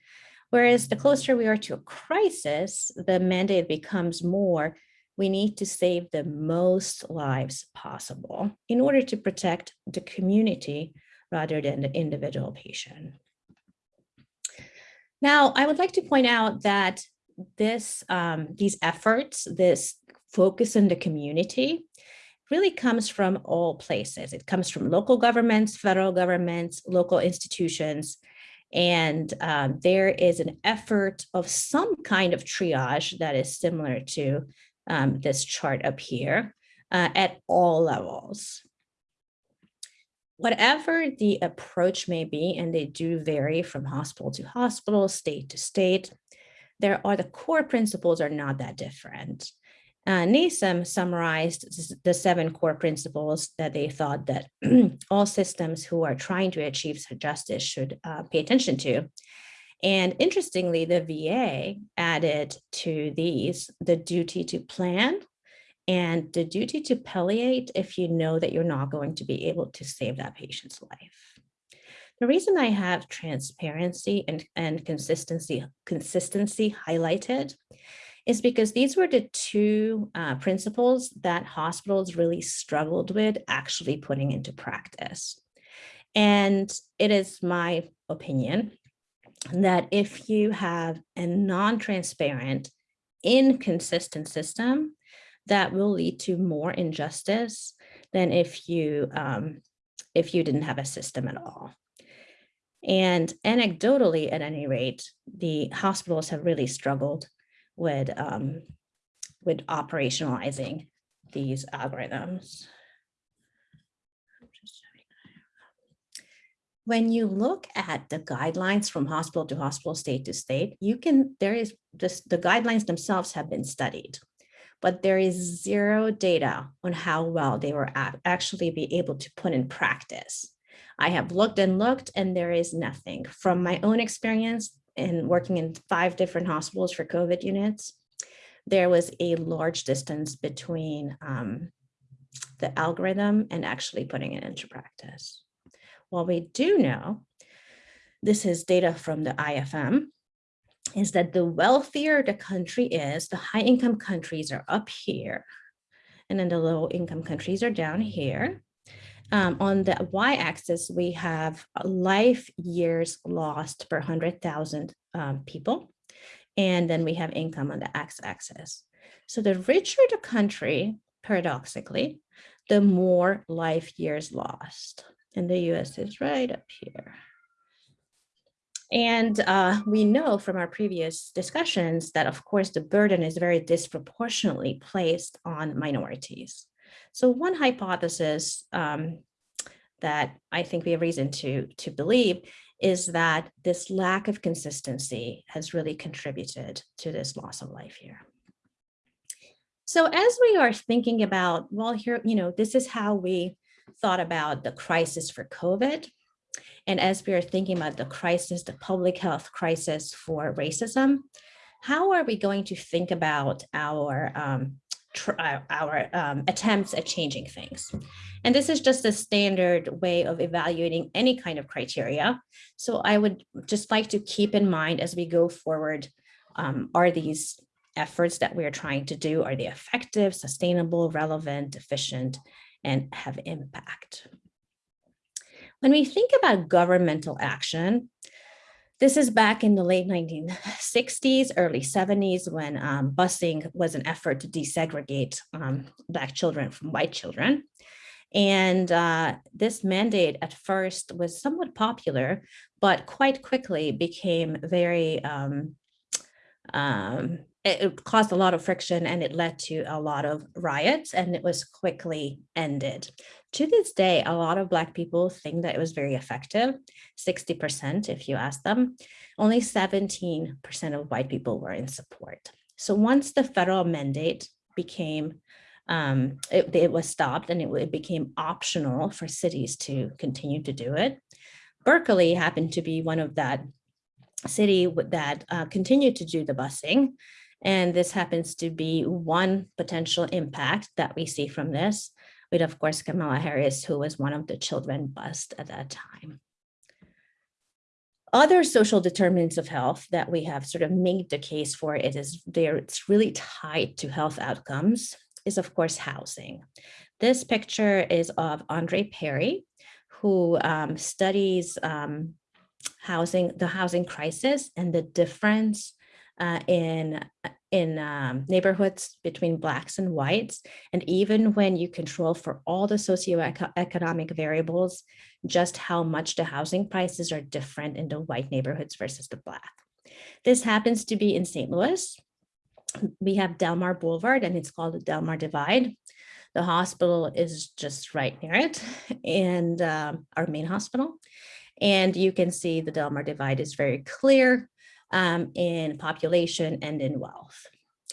Whereas the closer we are to a crisis, the mandate becomes more, we need to save the most lives possible in order to protect the community rather than the individual patient. Now, I would like to point out that this, um, these efforts, this focus on the community really comes from all places. It comes from local governments, federal governments, local institutions, and um, there is an effort of some kind of triage that is similar to um, this chart up here uh, at all levels. Whatever the approach may be, and they do vary from hospital to hospital, state to state, there are the core principles are not that different. Uh, NASEM summarized the seven core principles that they thought that all systems who are trying to achieve justice should uh, pay attention to. And interestingly, the VA added to these the duty to plan and the duty to palliate if you know that you're not going to be able to save that patient's life. The reason I have transparency and, and consistency, consistency highlighted is because these were the two uh, principles that hospitals really struggled with actually putting into practice. And it is my opinion that if you have a non-transparent, inconsistent system, that will lead to more injustice than if you um, if you didn't have a system at all. And anecdotally, at any rate, the hospitals have really struggled with, um, with operationalizing these algorithms. When you look at the guidelines from hospital to hospital, state to state, you can, there is just the guidelines themselves have been studied, but there is zero data on how well they were actually be able to put in practice. I have looked and looked and there is nothing. From my own experience, in working in five different hospitals for COVID units, there was a large distance between um, the algorithm and actually putting it into practice. What we do know, this is data from the IFM, is that the wealthier the country is, the high income countries are up here, and then the low income countries are down here. Um, on the y-axis, we have life years lost per 100,000 um, people. And then we have income on the x-axis. So the richer the country, paradoxically, the more life years lost. And the US is right up here. And uh, we know from our previous discussions that, of course, the burden is very disproportionately placed on minorities. So one hypothesis um, that I think we have reason to, to believe is that this lack of consistency has really contributed to this loss of life here. So as we are thinking about, well, here, you know, this is how we thought about the crisis for COVID. And as we are thinking about the crisis, the public health crisis for racism, how are we going to think about our um, uh, our um, attempts at changing things. And this is just a standard way of evaluating any kind of criteria. So I would just like to keep in mind as we go forward, um, are these efforts that we are trying to do, are they effective, sustainable, relevant, efficient, and have impact? When we think about governmental action, this is back in the late 1960s, early 70s, when um, busing was an effort to desegregate um, Black children from white children. And uh, this mandate at first was somewhat popular, but quite quickly became very um, um it caused a lot of friction and it led to a lot of riots and it was quickly ended. To this day, a lot of Black people think that it was very effective, 60% if you ask them. Only 17% of white people were in support. So once the federal mandate became, um, it, it, was stopped and it, it became optional for cities to continue to do it. Berkeley happened to be one of that city that uh, continued to do the busing and this happens to be one potential impact that we see from this, with of course Kamala Harris, who was one of the children bust at that time. Other social determinants of health that we have sort of made the case for it is there, it's really tied to health outcomes is of course housing. This picture is of Andre Perry, who um, studies um, housing, the housing crisis and the difference uh, in in um, neighborhoods between blacks and whites. And even when you control for all the socioeconomic variables, just how much the housing prices are different in the white neighborhoods versus the black. This happens to be in St. Louis. We have Delmar Boulevard and it's called the Delmar Divide. The hospital is just right near it and um, our main hospital. And you can see the Delmar Divide is very clear um, in population and in wealth.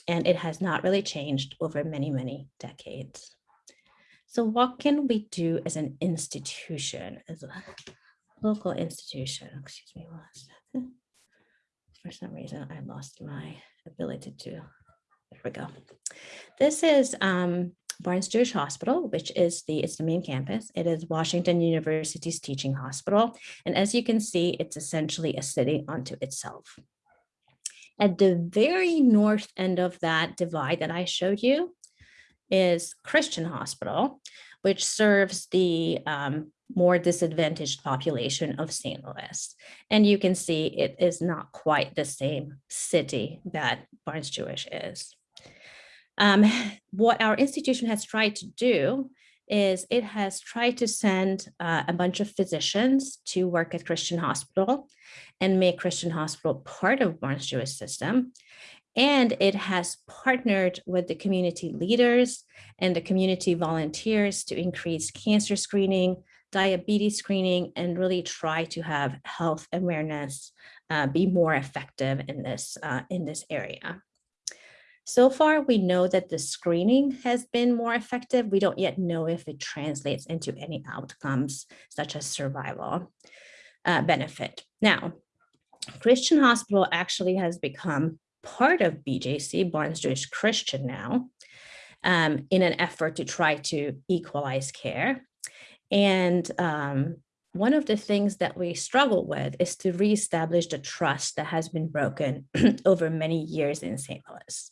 And it has not really changed over many, many decades. So what can we do as an institution, as a local institution? Excuse me. For some reason, I lost my ability to, there we go. This is um, Barnes Jewish Hospital, which is the, it's the main campus. It is Washington University's teaching hospital. And as you can see, it's essentially a city unto itself. At the very north end of that divide that I showed you is Christian Hospital, which serves the um, more disadvantaged population of St. Louis. And you can see it is not quite the same city that Barnes Jewish is. Um, what our institution has tried to do is it has tried to send uh, a bunch of physicians to work at Christian Hospital and make Christian Hospital part of Barnes Jewish system. And it has partnered with the community leaders and the community volunteers to increase cancer screening, diabetes screening, and really try to have health awareness uh, be more effective in this, uh, in this area. So far, we know that the screening has been more effective. We don't yet know if it translates into any outcomes such as survival uh, benefit. Now, Christian Hospital actually has become part of BJC, Barnes Jewish Christian now, um, in an effort to try to equalize care. And um, one of the things that we struggle with is to reestablish the trust that has been broken over many years in St. Louis.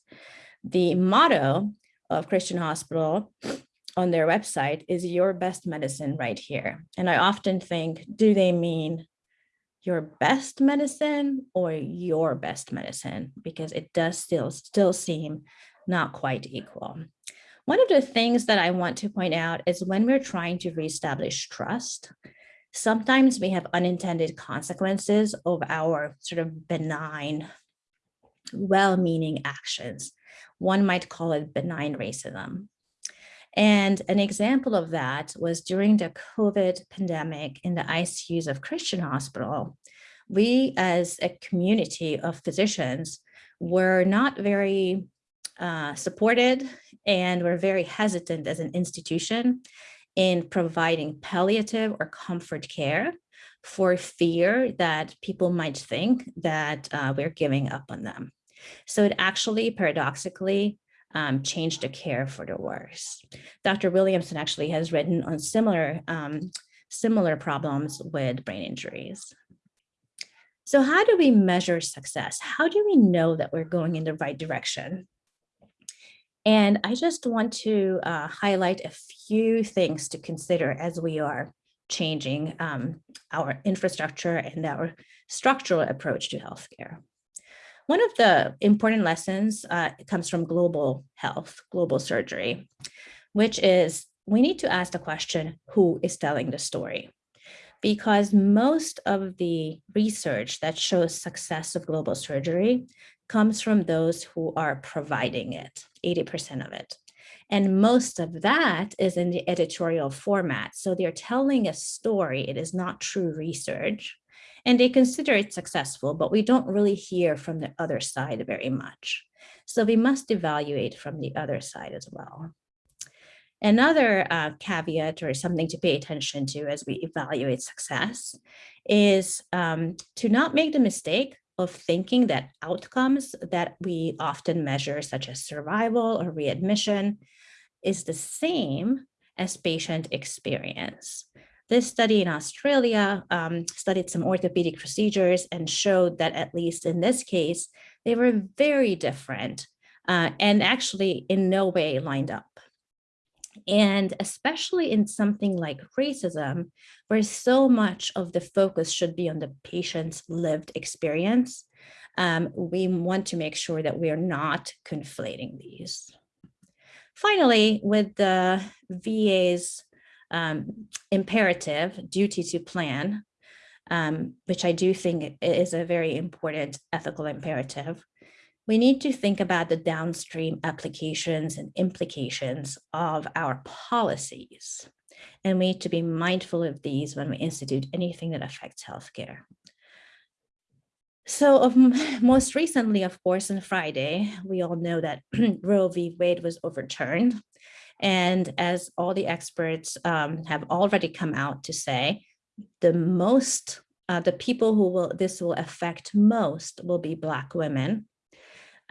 The motto of Christian Hospital on their website is your best medicine right here. And I often think, do they mean your best medicine or your best medicine? Because it does still, still seem not quite equal. One of the things that I want to point out is when we're trying to reestablish trust, Sometimes we have unintended consequences of our sort of benign, well-meaning actions. One might call it benign racism. And an example of that was during the COVID pandemic in the ICUs of Christian Hospital, we as a community of physicians were not very uh, supported and we're very hesitant as an institution in providing palliative or comfort care for fear that people might think that uh, we're giving up on them. So it actually paradoxically um, changed the care for the worse. Dr. Williamson actually has written on similar, um, similar problems with brain injuries. So how do we measure success? How do we know that we're going in the right direction? And I just want to uh, highlight a few things to consider as we are changing um, our infrastructure and our structural approach to healthcare. One of the important lessons uh, comes from global health, global surgery, which is we need to ask the question, who is telling the story? Because most of the research that shows success of global surgery comes from those who are providing it, 80% of it. And most of that is in the editorial format. So they're telling a story. It is not true research. And they consider it successful, but we don't really hear from the other side very much. So we must evaluate from the other side as well. Another uh, caveat or something to pay attention to as we evaluate success is um, to not make the mistake of thinking that outcomes that we often measure, such as survival or readmission, is the same as patient experience. This study in Australia um, studied some orthopedic procedures and showed that at least in this case, they were very different uh, and actually in no way lined up. And especially in something like racism, where so much of the focus should be on the patient's lived experience, um, we want to make sure that we are not conflating these. Finally, with the VA's um, imperative duty to plan, um, which I do think is a very important ethical imperative, we need to think about the downstream applications and implications of our policies. And we need to be mindful of these when we institute anything that affects healthcare. So most recently, of course, on Friday, we all know that Roe v. Wade was overturned. And as all the experts um, have already come out to say, the most, uh, the people who will this will affect most will be Black women.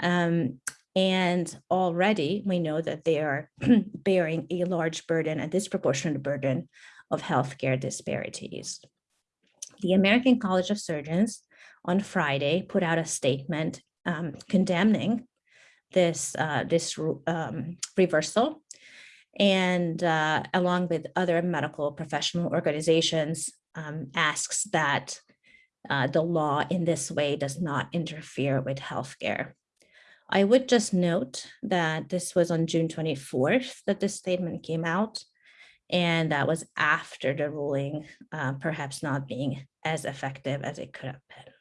Um, and already we know that they are bearing a large burden, a disproportionate burden of healthcare disparities. The American College of Surgeons on Friday put out a statement um, condemning this, uh, this um, reversal and uh, along with other medical professional organizations um, asks that uh, the law in this way does not interfere with healthcare. I would just note that this was on June 24th that this statement came out and that was after the ruling uh, perhaps not being as effective as it could have been.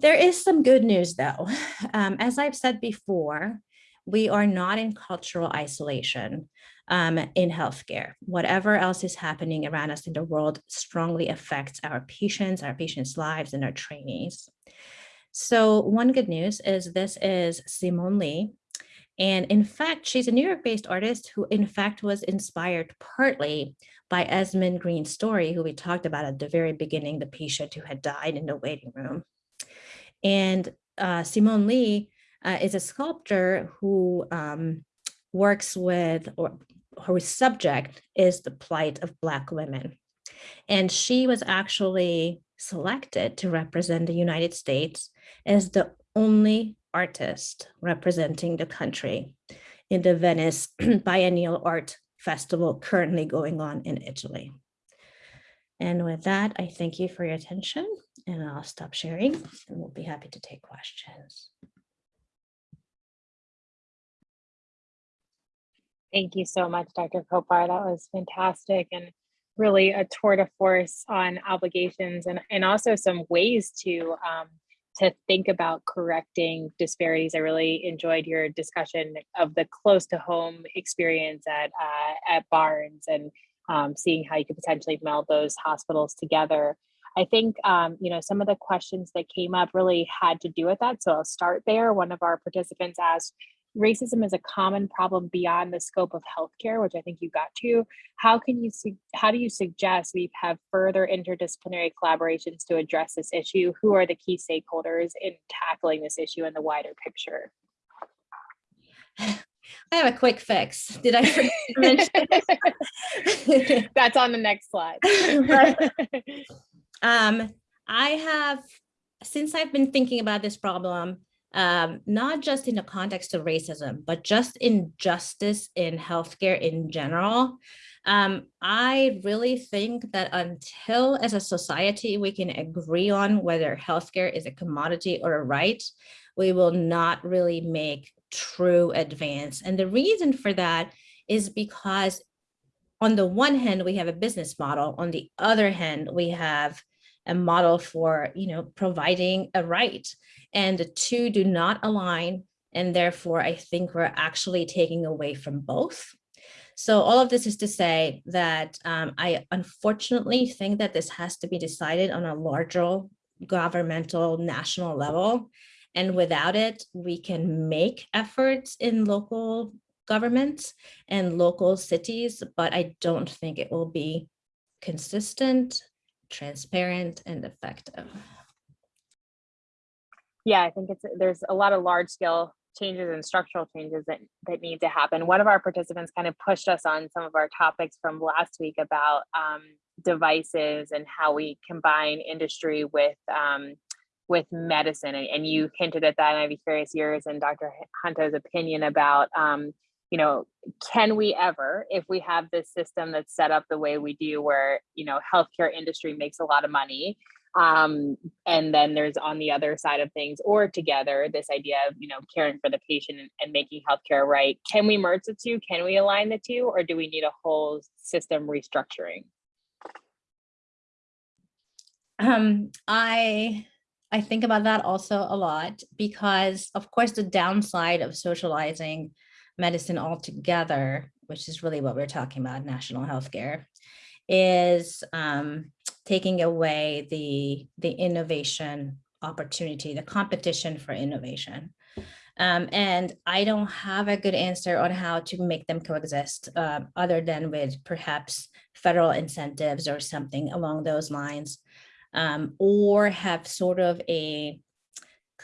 There is some good news though. Um, as I've said before, we are not in cultural isolation um, in healthcare. Whatever else is happening around us in the world strongly affects our patients, our patients' lives, and our trainees. So one good news is this is Simone Leigh. And in fact, she's a New York-based artist who in fact was inspired partly by Esmin Green's story, who we talked about at the very beginning, the patient who had died in the waiting room. And uh, Simone Leigh uh, is a sculptor who um, works with, or whose subject is the plight of Black women. And she was actually selected to represent the United States as the only artist representing the country in the Venice Biennale Art Festival currently going on in Italy. And with that, I thank you for your attention and I'll stop sharing and we'll be happy to take questions. Thank you so much, Dr. Kopar. That was fantastic and really a tour de force on obligations and, and also some ways to um, to think about correcting disparities. I really enjoyed your discussion of the close to home experience at uh, at Barnes and um, seeing how you could potentially meld those hospitals together. I think, um, you know, some of the questions that came up really had to do with that. So I'll start there. One of our participants asked, racism is a common problem beyond the scope of healthcare, which I think you got to. How can you, how do you suggest we have further interdisciplinary collaborations to address this issue? Who are the key stakeholders in tackling this issue in the wider picture? I have a quick fix. Did I mention? That's on the next slide. Um, I have, since I've been thinking about this problem, um, not just in the context of racism, but just injustice in healthcare in general, um, I really think that until as a society, we can agree on whether healthcare is a commodity or a right, we will not really make true advance. And the reason for that is because on the one hand, we have a business model. On the other hand, we have a model for, you know, providing a right. And the two do not align. And therefore, I think we're actually taking away from both. So all of this is to say that um, I unfortunately think that this has to be decided on a larger governmental national level. And without it, we can make efforts in local governments and local cities, but I don't think it will be consistent, transparent, and effective. Yeah, I think it's there's a lot of large scale changes and structural changes that that need to happen. One of our participants kind of pushed us on some of our topics from last week about um, devices and how we combine industry with um, with medicine, and, and, you hinted at that. And I'd be curious yours and Dr. Hanto's opinion about um, you know, can we ever, if we have this system that's set up the way we do, where you know healthcare industry makes a lot of money, um, and then there's on the other side of things or together this idea of you know caring for the patient and, and, making healthcare right can we merge the two? Can we align the two? Or do we need a whole system restructuring? Um i i think about that also a lot because of course the downside of socializing medicine altogether which is really what we're talking about national healthcare is um, taking away the, the innovation opportunity, the competition for innovation. Um, and I don't have a good answer on how to make them coexist uh, other than with perhaps federal incentives or something along those lines, um, or have sort of a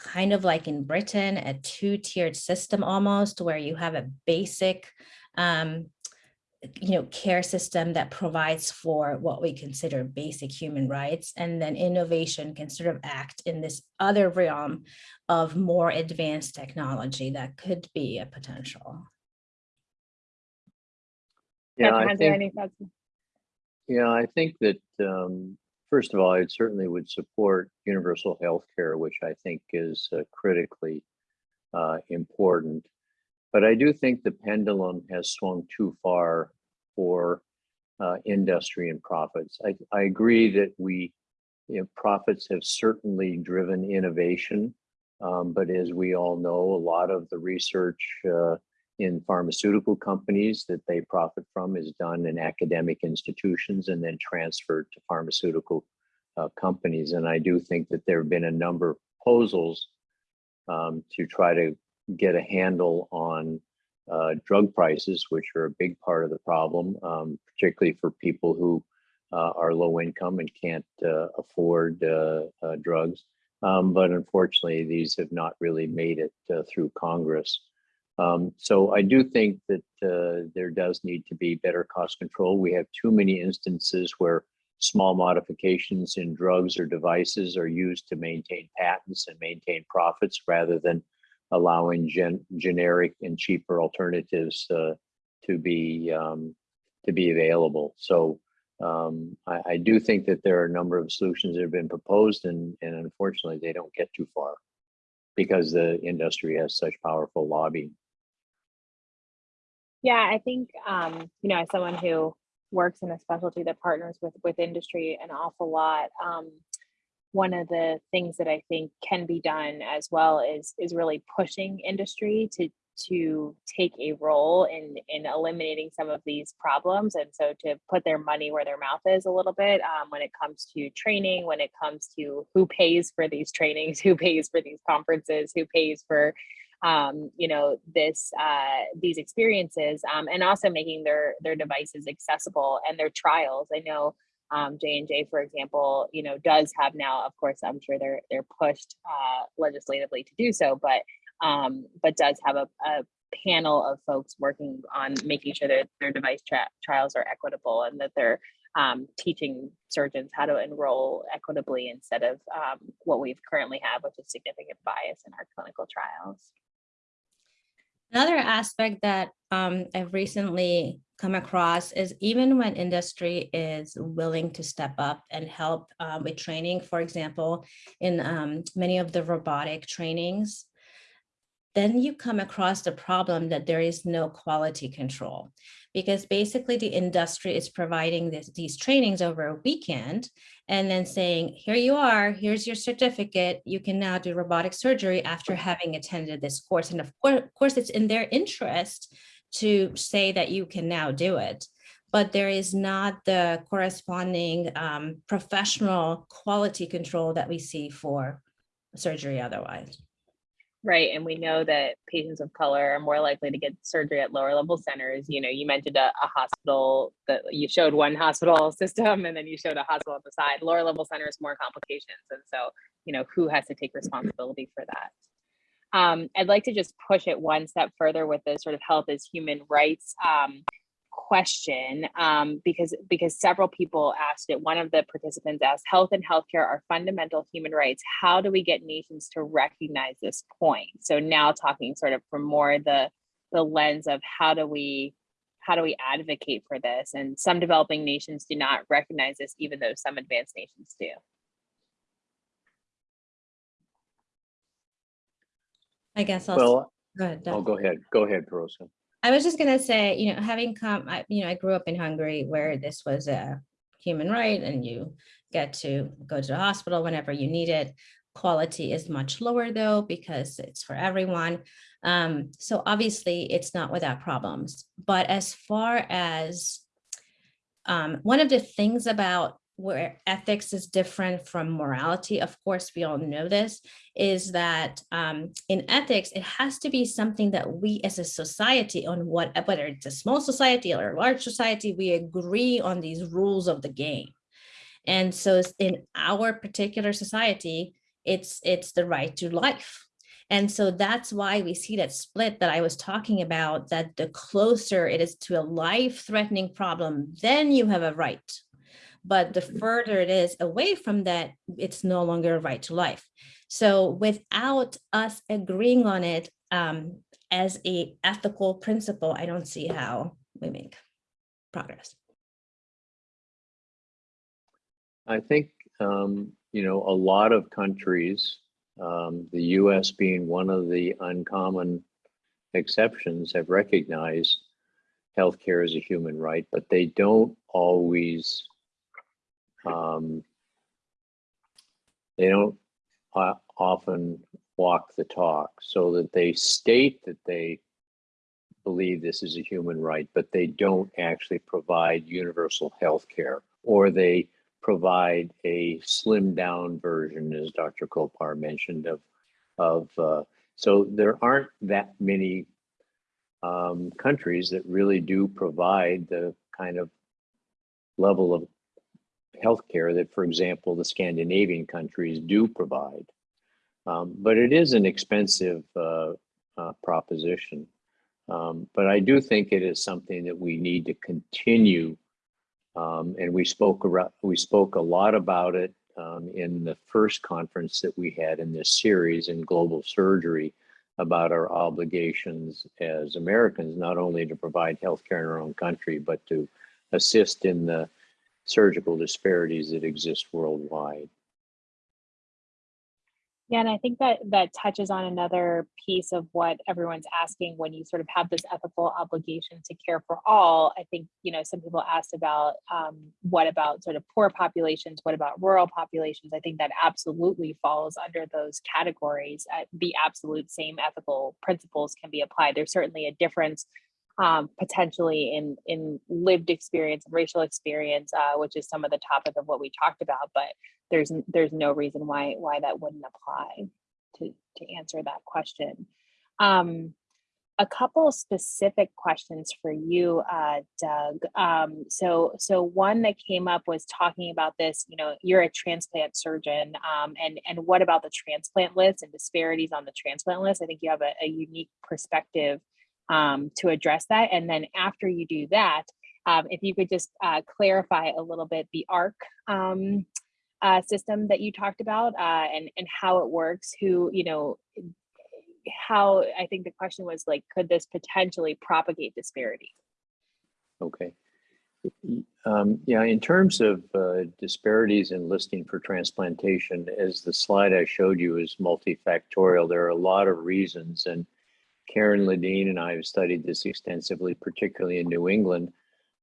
kind of like in Britain, a two-tiered system almost where you have a basic um, you know, care system that provides for what we consider basic human rights. And then innovation can sort of act in this other realm of more advanced technology that could be a potential. Yeah, I think, yeah, I think that, um, first of all, I certainly would support universal health care, which I think is uh, critically uh, important. But I do think the pendulum has swung too far for uh, industry and profits. I, I agree that we, you know, profits have certainly driven innovation, um, but as we all know, a lot of the research uh, in pharmaceutical companies that they profit from is done in academic institutions and then transferred to pharmaceutical uh, companies. And I do think that there have been a number of proposals um, to try to get a handle on uh, drug prices, which are a big part of the problem, um, particularly for people who uh, are low income and can't uh, afford uh, uh, drugs. Um, but unfortunately, these have not really made it through Congress. Um, so I do think that there does need to be better cost control. We have too many instances where small modifications in drugs or devices are used to maintain patents and maintain profits rather than allowing gen generic and cheaper alternatives uh, to be um, to be available. So um, I, I, do think that there are a number of solutions that have been proposed, and and unfortunately they don't get too far because the industry has such powerful lobby. Yeah, I think um, you know, as someone who works in a specialty that partners with with industry an awful lot. Um, one of the things that I think can be done as well is is really pushing industry to to take a role in in eliminating some of these problems and so to put their money where their mouth is a little bit um, when it comes to training when it comes to who pays for these trainings who pays for these conferences who pays for um, you know this uh, these experiences um, and also making their their devices accessible and their trials i know um, J and J, for example, you know, does have now, of course, I'm sure they're they're pushed uh, legislatively to do so, but um, but does have a, a panel of folks working on making sure that their device trials are equitable and that they're um, teaching surgeons how to enroll equitably instead of um, what we've currently have, which is significant bias in our clinical trials. Another aspect that um, I've recently come across is even when industry is willing to step up and help uh, with training, for example, in um, many of the robotic trainings, then you come across the problem that there is no quality control because basically the industry is providing this, these trainings over a weekend and then saying, here you are, here's your certificate. You can now do robotic surgery after having attended this course. And of course, it's in their interest to say that you can now do it. But there is not the corresponding um, professional quality control that we see for surgery otherwise. Right. And we know that patients of color are more likely to get surgery at lower level centers. You know, you mentioned a, a hospital that you showed one hospital system and then you showed a hospital on the side. Lower level centers, more complications. And so, you know, who has to take responsibility for that? Um, I'd like to just push it one step further with the sort of health as human rights um, question um, because because several people asked it. One of the participants asked, "Health and healthcare are fundamental human rights. How do we get nations to recognize this point?" So now talking sort of from more the the lens of how do we how do we advocate for this? And some developing nations do not recognize this, even though some advanced nations do. I guess I'll, Well, go ahead, Doug. oh, go ahead, go ahead, Piroska. I was just gonna say, you know, having come, I, you know, I grew up in Hungary where this was a human right and you get to go to the hospital whenever you need it. Quality is much lower though, because it's for everyone. Um, so obviously it's not without problems, but as far as um, one of the things about where ethics is different from morality, of course, we all know this, is that um, in ethics, it has to be something that we as a society on what, whether it's a small society or a large society, we agree on these rules of the game. And so in our particular society, it's, it's the right to life. And so that's why we see that split that I was talking about, that the closer it is to a life-threatening problem, then you have a right but the further it is away from that, it's no longer a right to life. So without us agreeing on it um, as a ethical principle, I don't see how we make progress. I think, um, you know, a lot of countries, um, the US being one of the uncommon exceptions, have recognized healthcare as a human right, but they don't always um, they don't uh, often walk the talk so that they state that they believe this is a human right, but they don't actually provide universal health care or they provide a slimmed down version, as Dr. Kopar mentioned, of, of uh, so there aren't that many um, countries that really do provide the kind of level of healthcare that, for example, the Scandinavian countries do provide. Um, but it is an expensive uh, uh, proposition. Um, but I do think it is something that we need to continue. Um, and we spoke around, we spoke a lot about it um, in the first conference that we had in this series in global surgery about our obligations as Americans, not only to provide healthcare in our own country, but to assist in the surgical disparities that exist worldwide. Yeah, and I think that that touches on another piece of what everyone's asking when you sort of have this ethical obligation to care for all. I think, you know, some people asked about um, what about sort of poor populations? What about rural populations? I think that absolutely falls under those categories. Uh, the absolute same ethical principles can be applied. There's certainly a difference um, potentially in in lived experience and racial experience, uh, which is some of the topic of what we talked about. But there's there's no reason why why that wouldn't apply to to answer that question. Um, a couple specific questions for you, uh, Doug. Um, so so one that came up was talking about this. You know, you're a transplant surgeon, um, and and what about the transplant list and disparities on the transplant list? I think you have a, a unique perspective um, to address that. And then after you do that, um, if you could just uh, clarify a little bit the ARC um, uh, system that you talked about uh, and, and how it works, who, you know, how I think the question was like, could this potentially propagate disparity? Okay. Um, yeah, in terms of uh, disparities in listing for transplantation, as the slide I showed you is multifactorial, there are a lot of reasons. And Karen Ladin and I have studied this extensively, particularly in New England.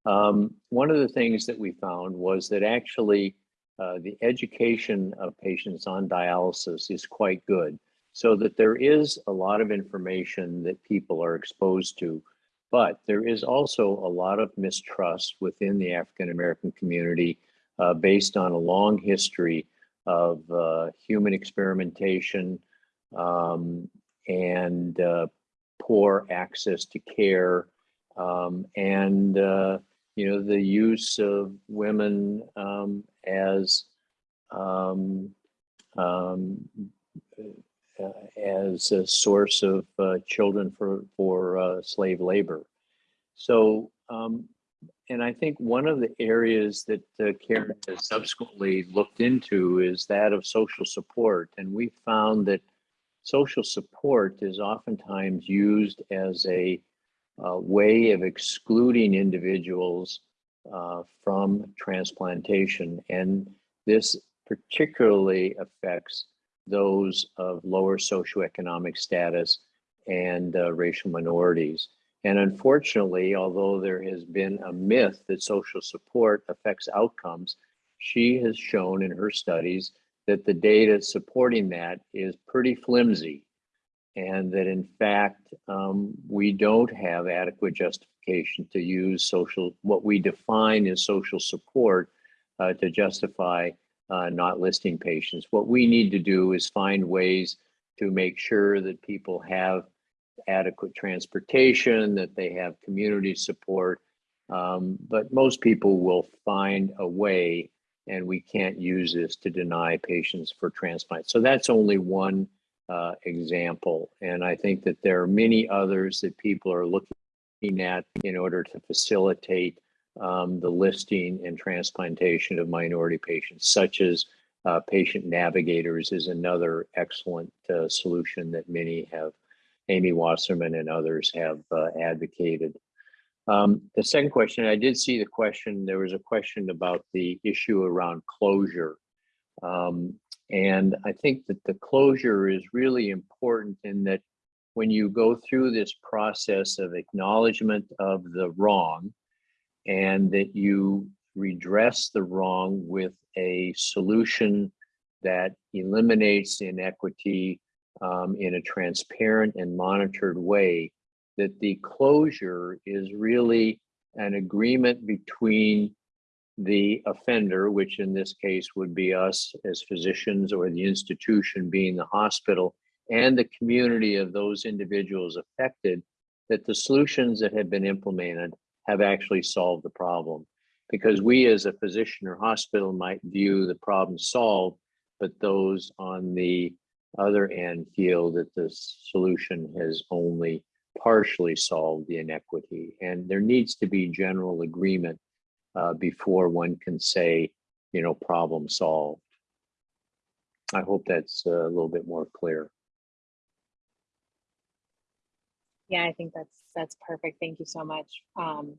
Um, one of the things that we found was that actually uh, the education of patients on dialysis is quite good. So that there is a lot of information that people are exposed to, but there is also a lot of mistrust within the African American community uh, based on a long history of uh, human experimentation um, and uh, poor access to care um, and uh, you know the use of women um, as um, um, uh, as a source of uh, children for for uh, slave labor. So, um, and I think one of the areas that uh, Karen has subsequently looked into is that of social support, and we found that social support is oftentimes used as a uh, way of excluding individuals uh, from transplantation. And this particularly affects those of lower socioeconomic status and uh, racial minorities. And unfortunately, although there has been a myth that social support affects outcomes, she has shown in her studies that the data supporting that is pretty flimsy and that in fact um, we don't have adequate justification to use social what we define as social support uh, to justify uh, not listing patients. What we need to do is find ways to make sure that people have adequate transportation that they have community support um, but most people will find a way and we can't use this to deny patients for transplant so that's only one uh, example. And I think that there are many others that people are looking at in order to facilitate um, the listing and transplantation of minority patients, such as uh, patient navigators is another excellent uh, solution that many have, Amy Waterman and others have uh, advocated. Um, the second question, I did see the question, there was a question about the issue around closure. Um, and I think that the closure is really important in that when you go through this process of acknowledgement of the wrong and that you redress the wrong with a solution that eliminates inequity um, in a transparent and monitored way, that the closure is really an agreement between the offender, which in this case would be us as physicians or the institution being the hospital, and the community of those individuals affected, that the solutions that have been implemented have actually solved the problem. Because we as a physician or hospital might view the problem solved, but those on the other end feel that the solution has only partially solved the inequity. And there needs to be general agreement uh, before one can say, you know, problem solved. I hope that's a little bit more clear. Yeah, I think that's that's perfect. Thank you so much. Um,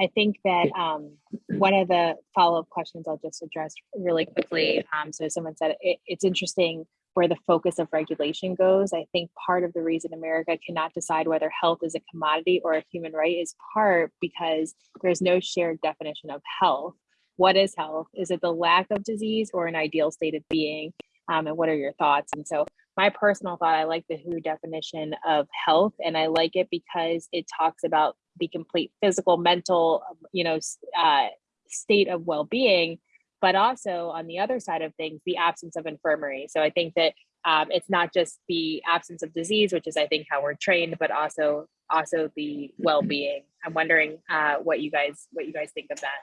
I think that um, one of the follow-up questions I'll just address really quickly. Um, so someone said it, it's interesting where the focus of regulation goes. I think part of the reason America cannot decide whether health is a commodity or a human right is part because there's no shared definition of health. What is health? Is it the lack of disease or an ideal state of being? Um, and what are your thoughts? And so my personal thought, I like the WHO definition of health, and I like it because it talks about the complete physical, mental, um, you know, uh, state of well-being, but also on the other side of things, the absence of infirmary. So I think that um, it's not just the absence of disease, which is I think how we're trained, but also also the well-being. I'm wondering uh, what you guys what you guys think of that.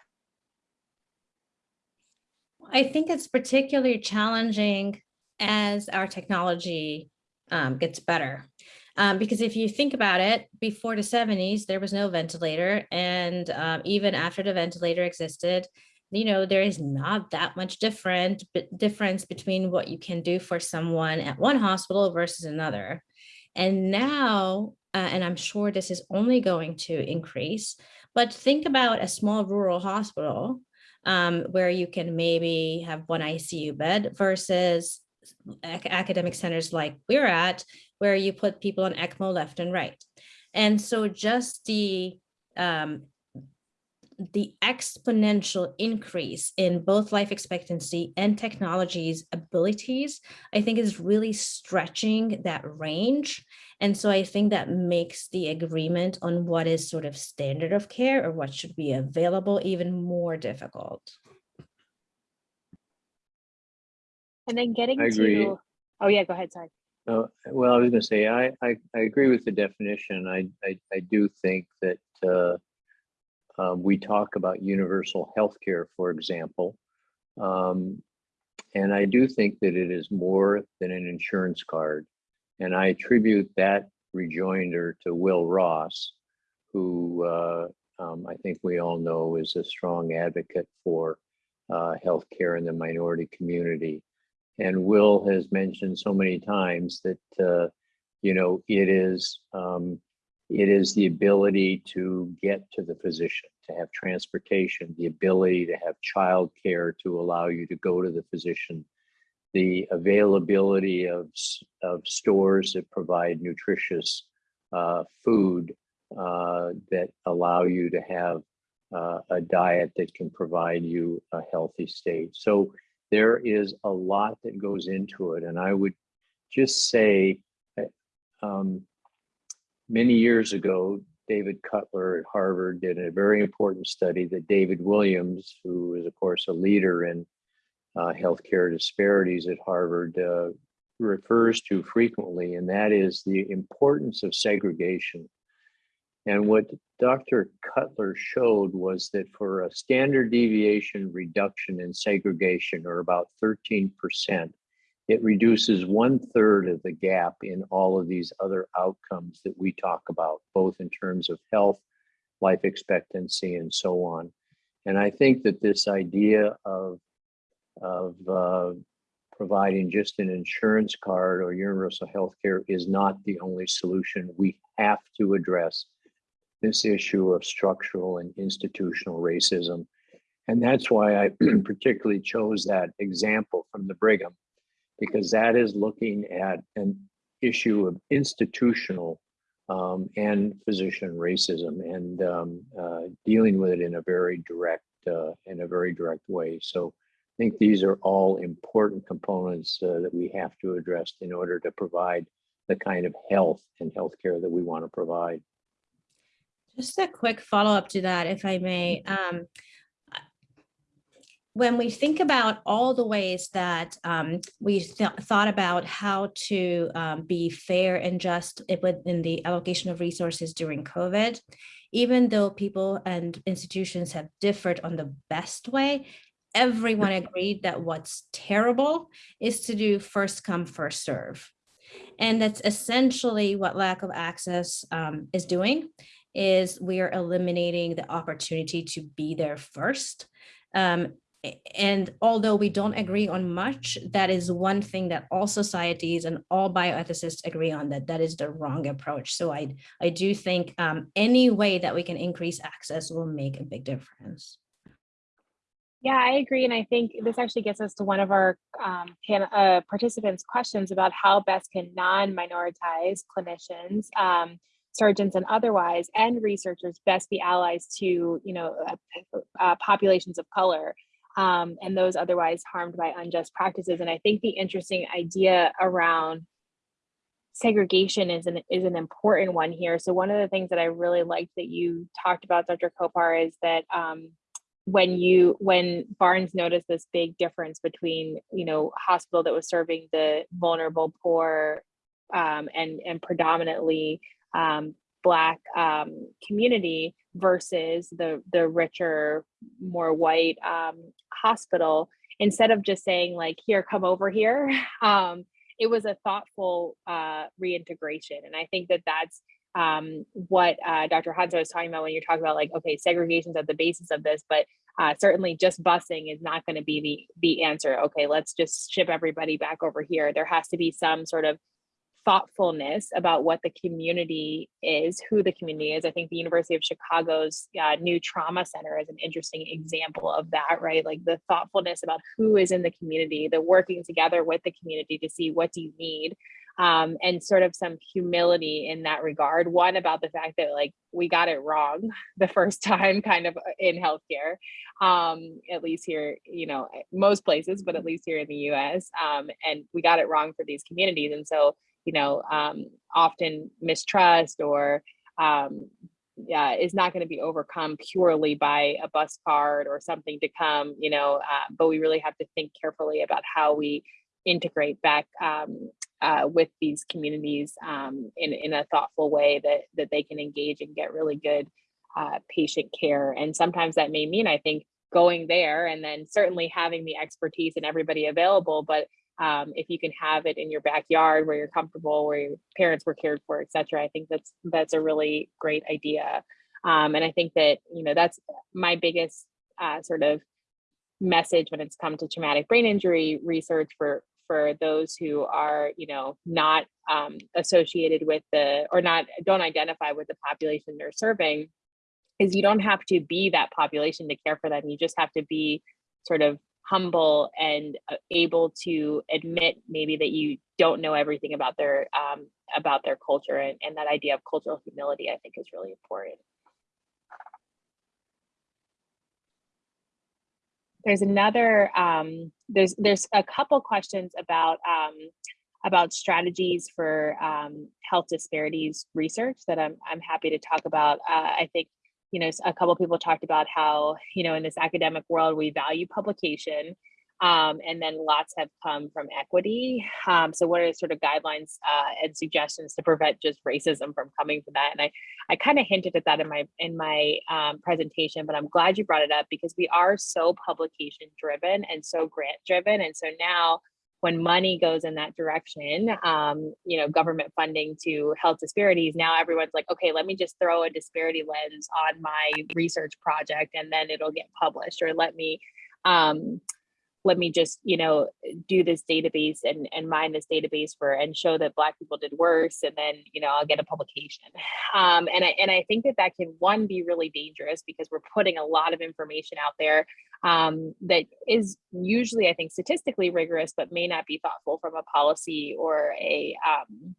I think it's particularly challenging as our technology um, gets better. Um, because if you think about it, before the 70s, there was no ventilator. And um, even after the ventilator existed, you know, there is not that much different difference between what you can do for someone at one hospital versus another. And now, uh, and I'm sure this is only going to increase, but think about a small rural hospital um, where you can maybe have one ICU bed versus ac- academic centers like we're at, where you put people on ECMO left and right. And so just the um, the exponential increase in both life expectancy and technology's abilities, I think is really stretching that range. And so I think that makes the agreement on what is sort of standard of care or what should be available even more difficult. And then getting I agree. to oh yeah, go ahead. Sorry. Uh, well, I was going to say, I, I, I agree with the definition. I, I, I do think that uh, um, we talk about universal health care, for example. Um, and I do think that it is more than an insurance card. And I attribute that rejoinder to Will Ross, who uh, um, I think we all know is a strong advocate for uh, healthcare in the minority community. And Will has mentioned so many times that, uh, you know, it is, um, it is the ability to get to the physician, to have transportation, the ability to have childcare to allow you to go to the physician, the availability of, of stores that provide nutritious uh, food uh, that allow you to have uh, a diet that can provide you a healthy state. So there is a lot that goes into it. And I would just say, uh, um, many years ago, David Cutler at Harvard did a very important study that David Williams, who is of course a leader in uh, healthcare disparities at Harvard, uh, refers to frequently, and that is the importance of segregation. And what Dr. Cutler showed was that for a standard deviation reduction in segregation, or about 13%, it reduces one third of the gap in all of these other outcomes that we talk about, both in terms of health, life expectancy, and so on. And I think that this idea of, of uh, providing just an insurance card or universal health care is not the only solution. We have to address this issue of structural and institutional racism. And that's why I particularly chose that example from the Brigham, because that is looking at an issue of institutional um, and physician racism and um, uh, dealing with it in a very direct, uh, in a very direct way. So I think these are all important components uh, that we have to address in order to provide the kind of health and healthcare that we want to provide. Just a quick follow-up to that, if I may. Um, When we think about all the ways that um, we th- thought about how to um, be fair and just within the allocation of resources during COVID, even though people and institutions have differed on the best way, everyone agreed that what's terrible is to do first come, first serve. And that's essentially what lack of access um, is doing is we are eliminating the opportunity to be there first. Um, and although we don't agree on much, that is one thing that all societies and all bioethicists agree on that that is the wrong approach. So I, I do think um, any way that we can increase access will make a big difference. Yeah, I agree. And I think this actually gets us to one of our um, uh, participants' questions about how best can non-minoritized clinicians, um, surgeons and otherwise, and researchers best be allies to, you know, uh, uh, populations of color um, and those otherwise harmed by unjust practices. And I think the interesting idea around segregation is an is an important one here. So one of the things that I really liked that you talked about, Dr. Kopar, is that um, when you when Barnes noticed this big difference between you know hospital that was serving the vulnerable poor um, and and predominantly um, black um, community versus the the richer more white um, hospital instead of just saying like here come over here um, it was a thoughtful uh, reintegration and i think that that's um, what uh, Dr. Hanto was talking about when you're talking about like, okay, segregation's at the basis of this, but uh, certainly just busing is not going to be the the answer. Okay, let's just ship everybody back over here. There has to be some sort of thoughtfulness about what the community is, who the community is. I think the University of Chicago's uh, new trauma center is an interesting example of that, right? Like the thoughtfulness about who is in the community, the working together with the community to see what do you need um, and sort of some humility in that regard. One about the fact that like we got it wrong the first time, kind of uh, in healthcare, um, at least here, you know, most places, but at least here in the U.S. Um, and we got it wrong for these communities, and so you know, um, often mistrust or um, yeah, is not going to be overcome purely by a bus card or something to come, you know, uh, but we really have to think carefully about how we integrate back um, uh, with these communities um, in, in a thoughtful way that, that they can engage and get really good uh, patient care. And sometimes that may mean, I think, going there and then certainly having the expertise and everybody available, but um, if you can have it in your backyard where you're comfortable, where your parents were cared for, et cetera, I think that's that's a really great idea. Um, and I think that, you know, that's my biggest uh, sort of message when it's come to traumatic brain injury research for for those who are, you know, not um, associated with the or not don't identify with the population they're serving, is you don't have to be that population to care for them. You just have to be sort of humble and uh, able to admit maybe that you don't know everything about their um, about their culture and, and that idea of cultural humility I think is really important. There's another, um, there's there's a couple questions about um, about strategies for um, health disparities research that I'm, I'm happy to talk about. Uh, I think, you know, a couple people talked about how, you know, in this academic world, we value publication um, and then lots have come from equity. Um, so what are sort of guidelines uh, and suggestions to prevent just racism from coming from that? And I, I kind of hinted at that in my in my um, presentation, but I'm glad you brought it up because we are so publication driven and so grant driven. And so now when money goes in that direction, um, you know, government funding to health disparities, now everyone's like, okay, let me just throw a disparity lens on my research project and then it'll get published or let me, um, let me just you know do this database and and mine this database for and show that black people did worse and then you know i'll get a publication. Um, and i and i think that that can one be really dangerous because we're putting a lot of information out there um, that is usually i think statistically rigorous but may not be thoughtful from a policy or a um,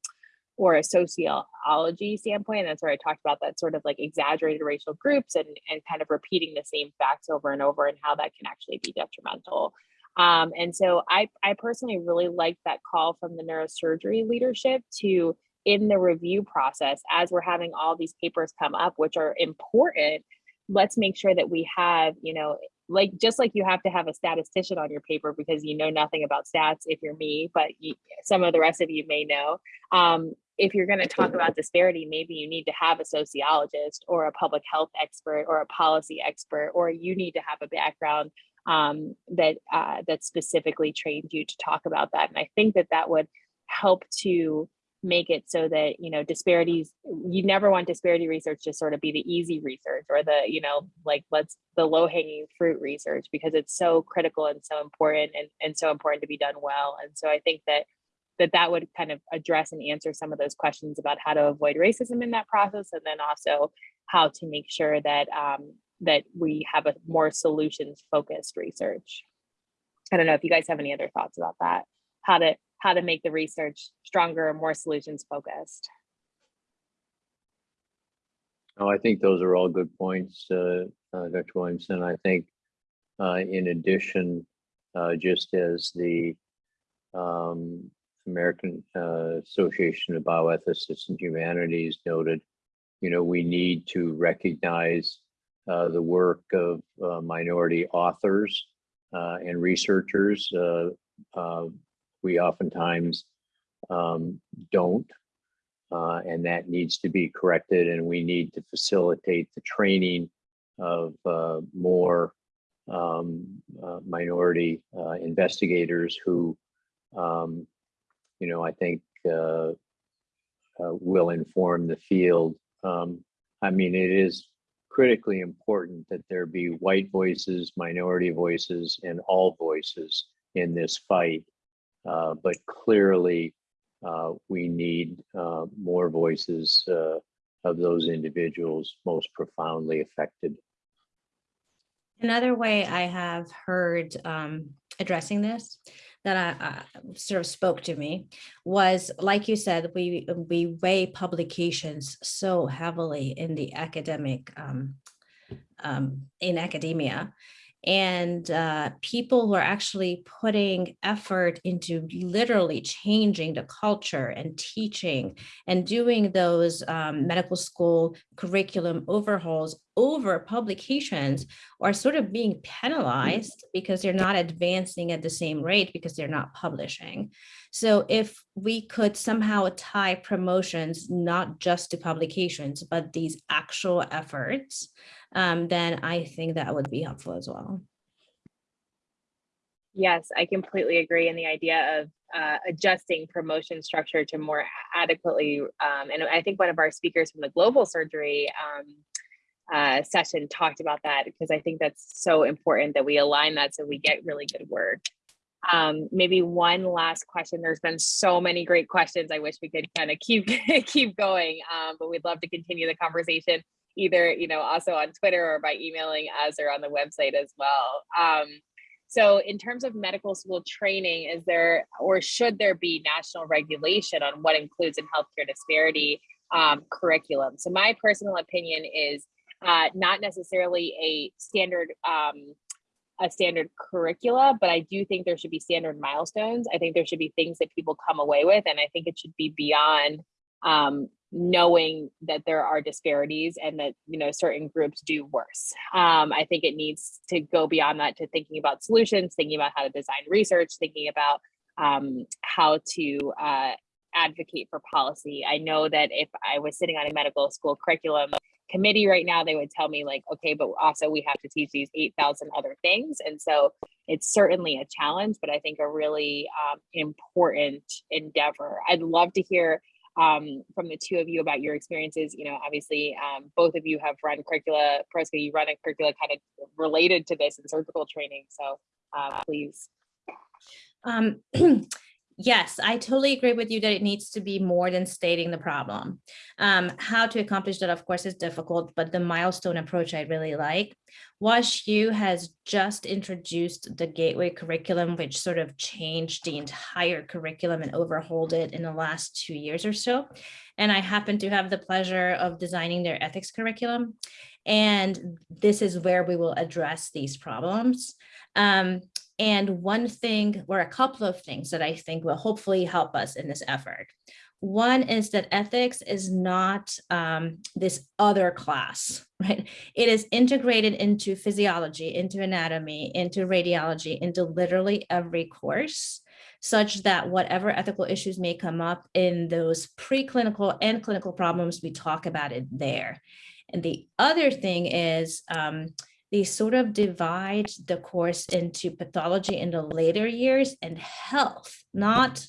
or a sociology standpoint. And that's where I talked about that sort of like exaggerated racial groups and, and kind of repeating the same facts over and over and how that can actually be detrimental. Um, and so I, I personally really liked that call from the neurosurgery leadership to in the review process, as we're having all these papers come up, which are important, let's make sure that we have, you know, like just like you have to have a statistician on your paper because you know nothing about stats if you're me, but you, some of the rest of you may know. Um, if you're going to talk about disparity, maybe you need to have a sociologist or a public health expert or a policy expert, or you need to have a background um, that uh, that specifically trained you to talk about that. And I think that that would help to make it so that you know disparities you never want disparity research to sort of be the easy research or the you know like let's the low hanging fruit research because it's so critical and so important and, and so important to be done well and so i think that that that would kind of address and answer some of those questions about how to avoid racism in that process and then also how to make sure that um, that we have a more solutions focused research. I don't know if you guys have any other thoughts about that, how to how to make the research stronger and more solutions focused. Oh, I think those are all good points, uh, uh, Dr. Williamson. I think uh, in addition, uh, just as the um, American uh, Association of Bioethicists and Humanities noted, you know, we need to recognize uh, the work of minority authors and researchers. We oftentimes um, don't uh, and that needs to be corrected and we need to facilitate the training of uh, more um, uh, minority uh, investigators who, um, you know, I think uh, uh, will inform the field. Um, I mean, it is critically important that there be white voices, minority voices, and all voices in this fight. Uh, but clearly, uh, we need uh, more voices uh, of those individuals most profoundly affected. Another way I have heard um, addressing this that I, I sort of spoke to me was, like you said, we we weigh publications so heavily in the academic um, um, in academia, and uh, people who are actually putting effort into literally changing the culture and teaching and doing those um, medical school curriculum overhauls over publications are sort of being penalized because they're not advancing at the same rate because they're not publishing. So if we could somehow tie promotions not just to publications, but these actual efforts, um, then I think that would be helpful as well. Yes, I completely agree in the idea of uh, adjusting promotion structure to more adequately. Um, and I think one of our speakers from the global surgery um, uh, session talked about that because I think that's so important that we align that so we get really good work. Um, maybe one last question. There's been so many great questions. I wish we could kind of keep keep going, um, but we'd love to continue the conversation either you know also on Twitter or by emailing us or on the website as well. Um, so in terms of medical school training, is there or should there be national regulation on what includes in healthcare disparity um, curriculum? So my personal opinion is uh, not necessarily a standard um, a standard curricula, but I do think there should be standard milestones. I think there should be things that people come away with, and I think it should be beyond um, knowing that there are disparities and that you know certain groups do worse. Um, I think it needs to go beyond that to thinking about solutions, thinking about how to design research, thinking about um, how to uh, advocate for policy. I know that if I was sitting on a medical school curriculum committee right now, they would tell me like, okay, but also we have to teach these 8,000 other things. And so it's certainly a challenge, but I think a really um, important endeavor. I'd love to hear um, from the two of you about your experiences. You know, obviously, um, both of you have run curricula. Piroska, you run a curricula kind of related to this in surgical training. So uh, please. Um, yes, I totally agree with you that it needs to be more than stating the problem. Um, how to accomplish that, of course, is difficult, but the milestone approach I really like. WashU has just introduced the Gateway curriculum, which sort of changed the entire curriculum and overhauled it in the last two years or so. And I happen to have the pleasure of designing their ethics curriculum. And this is where we will address these problems. Um, and one thing or a couple of things that I think will hopefully help us in this effort. One is that ethics is not um, this other class, right? It is integrated into physiology, into anatomy, into radiology, into literally every course such that whatever ethical issues may come up in those preclinical and clinical problems, we talk about it there. And the other thing is, um, they sort of divide the course into pathology in the later years and health, not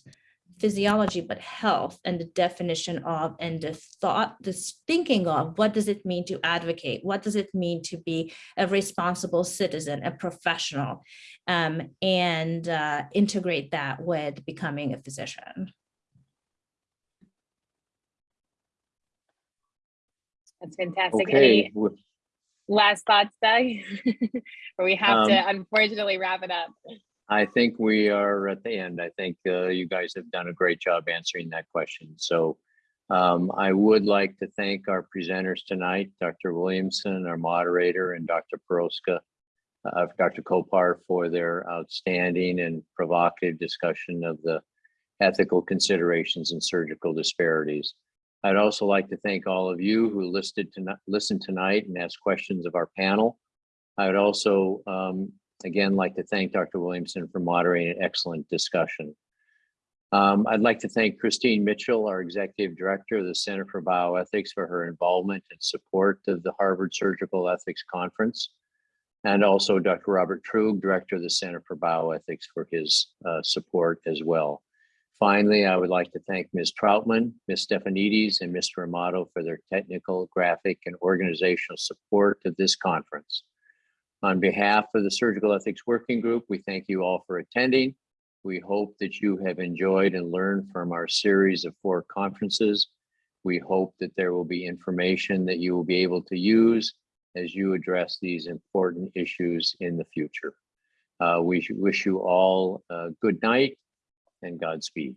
physiology, but health and the definition of and the thought, this thinking of what does it mean to advocate? What does it mean to be a responsible citizen, a professional, um, and uh, integrate that with becoming a physician. That's fantastic. Okay, Any, with- Last thoughts, Doug? Or we have to Um, unfortunately wrap it up. I think we are at the end. I think uh, you guys have done a great job answering that question. So um, I would like to thank our presenters tonight, Dr. Williamson, our moderator, and Dr. Piroska, uh, Dr. Kopar for their outstanding and provocative discussion of the ethical considerations and surgical disparities. I'd also like to thank all of you who listed listened tonight and asked questions of our panel. I would also um, again like to thank Dr. Williamson for moderating an excellent discussion. Um, I'd like to thank Christine Mitchell, our Executive Director of the Center for Bioethics for her involvement and support of the Harvard Surgical Ethics Conference. And also Dr. Robert Truog, Director of the Center for Bioethics for his uh, support as well. Finally, I would like to thank Ms. Troutman, Ms. Stefanides, and Mr. Amato for their technical, graphic, and organizational support of this conference. On behalf of the Surgical Ethics Working Group, we thank you all for attending. We hope that you have enjoyed and learned from our series of four conferences. We hope that there will be information that you will be able to use as you address these important issues in the future. Uh, we wish you all a good night and Godspeed.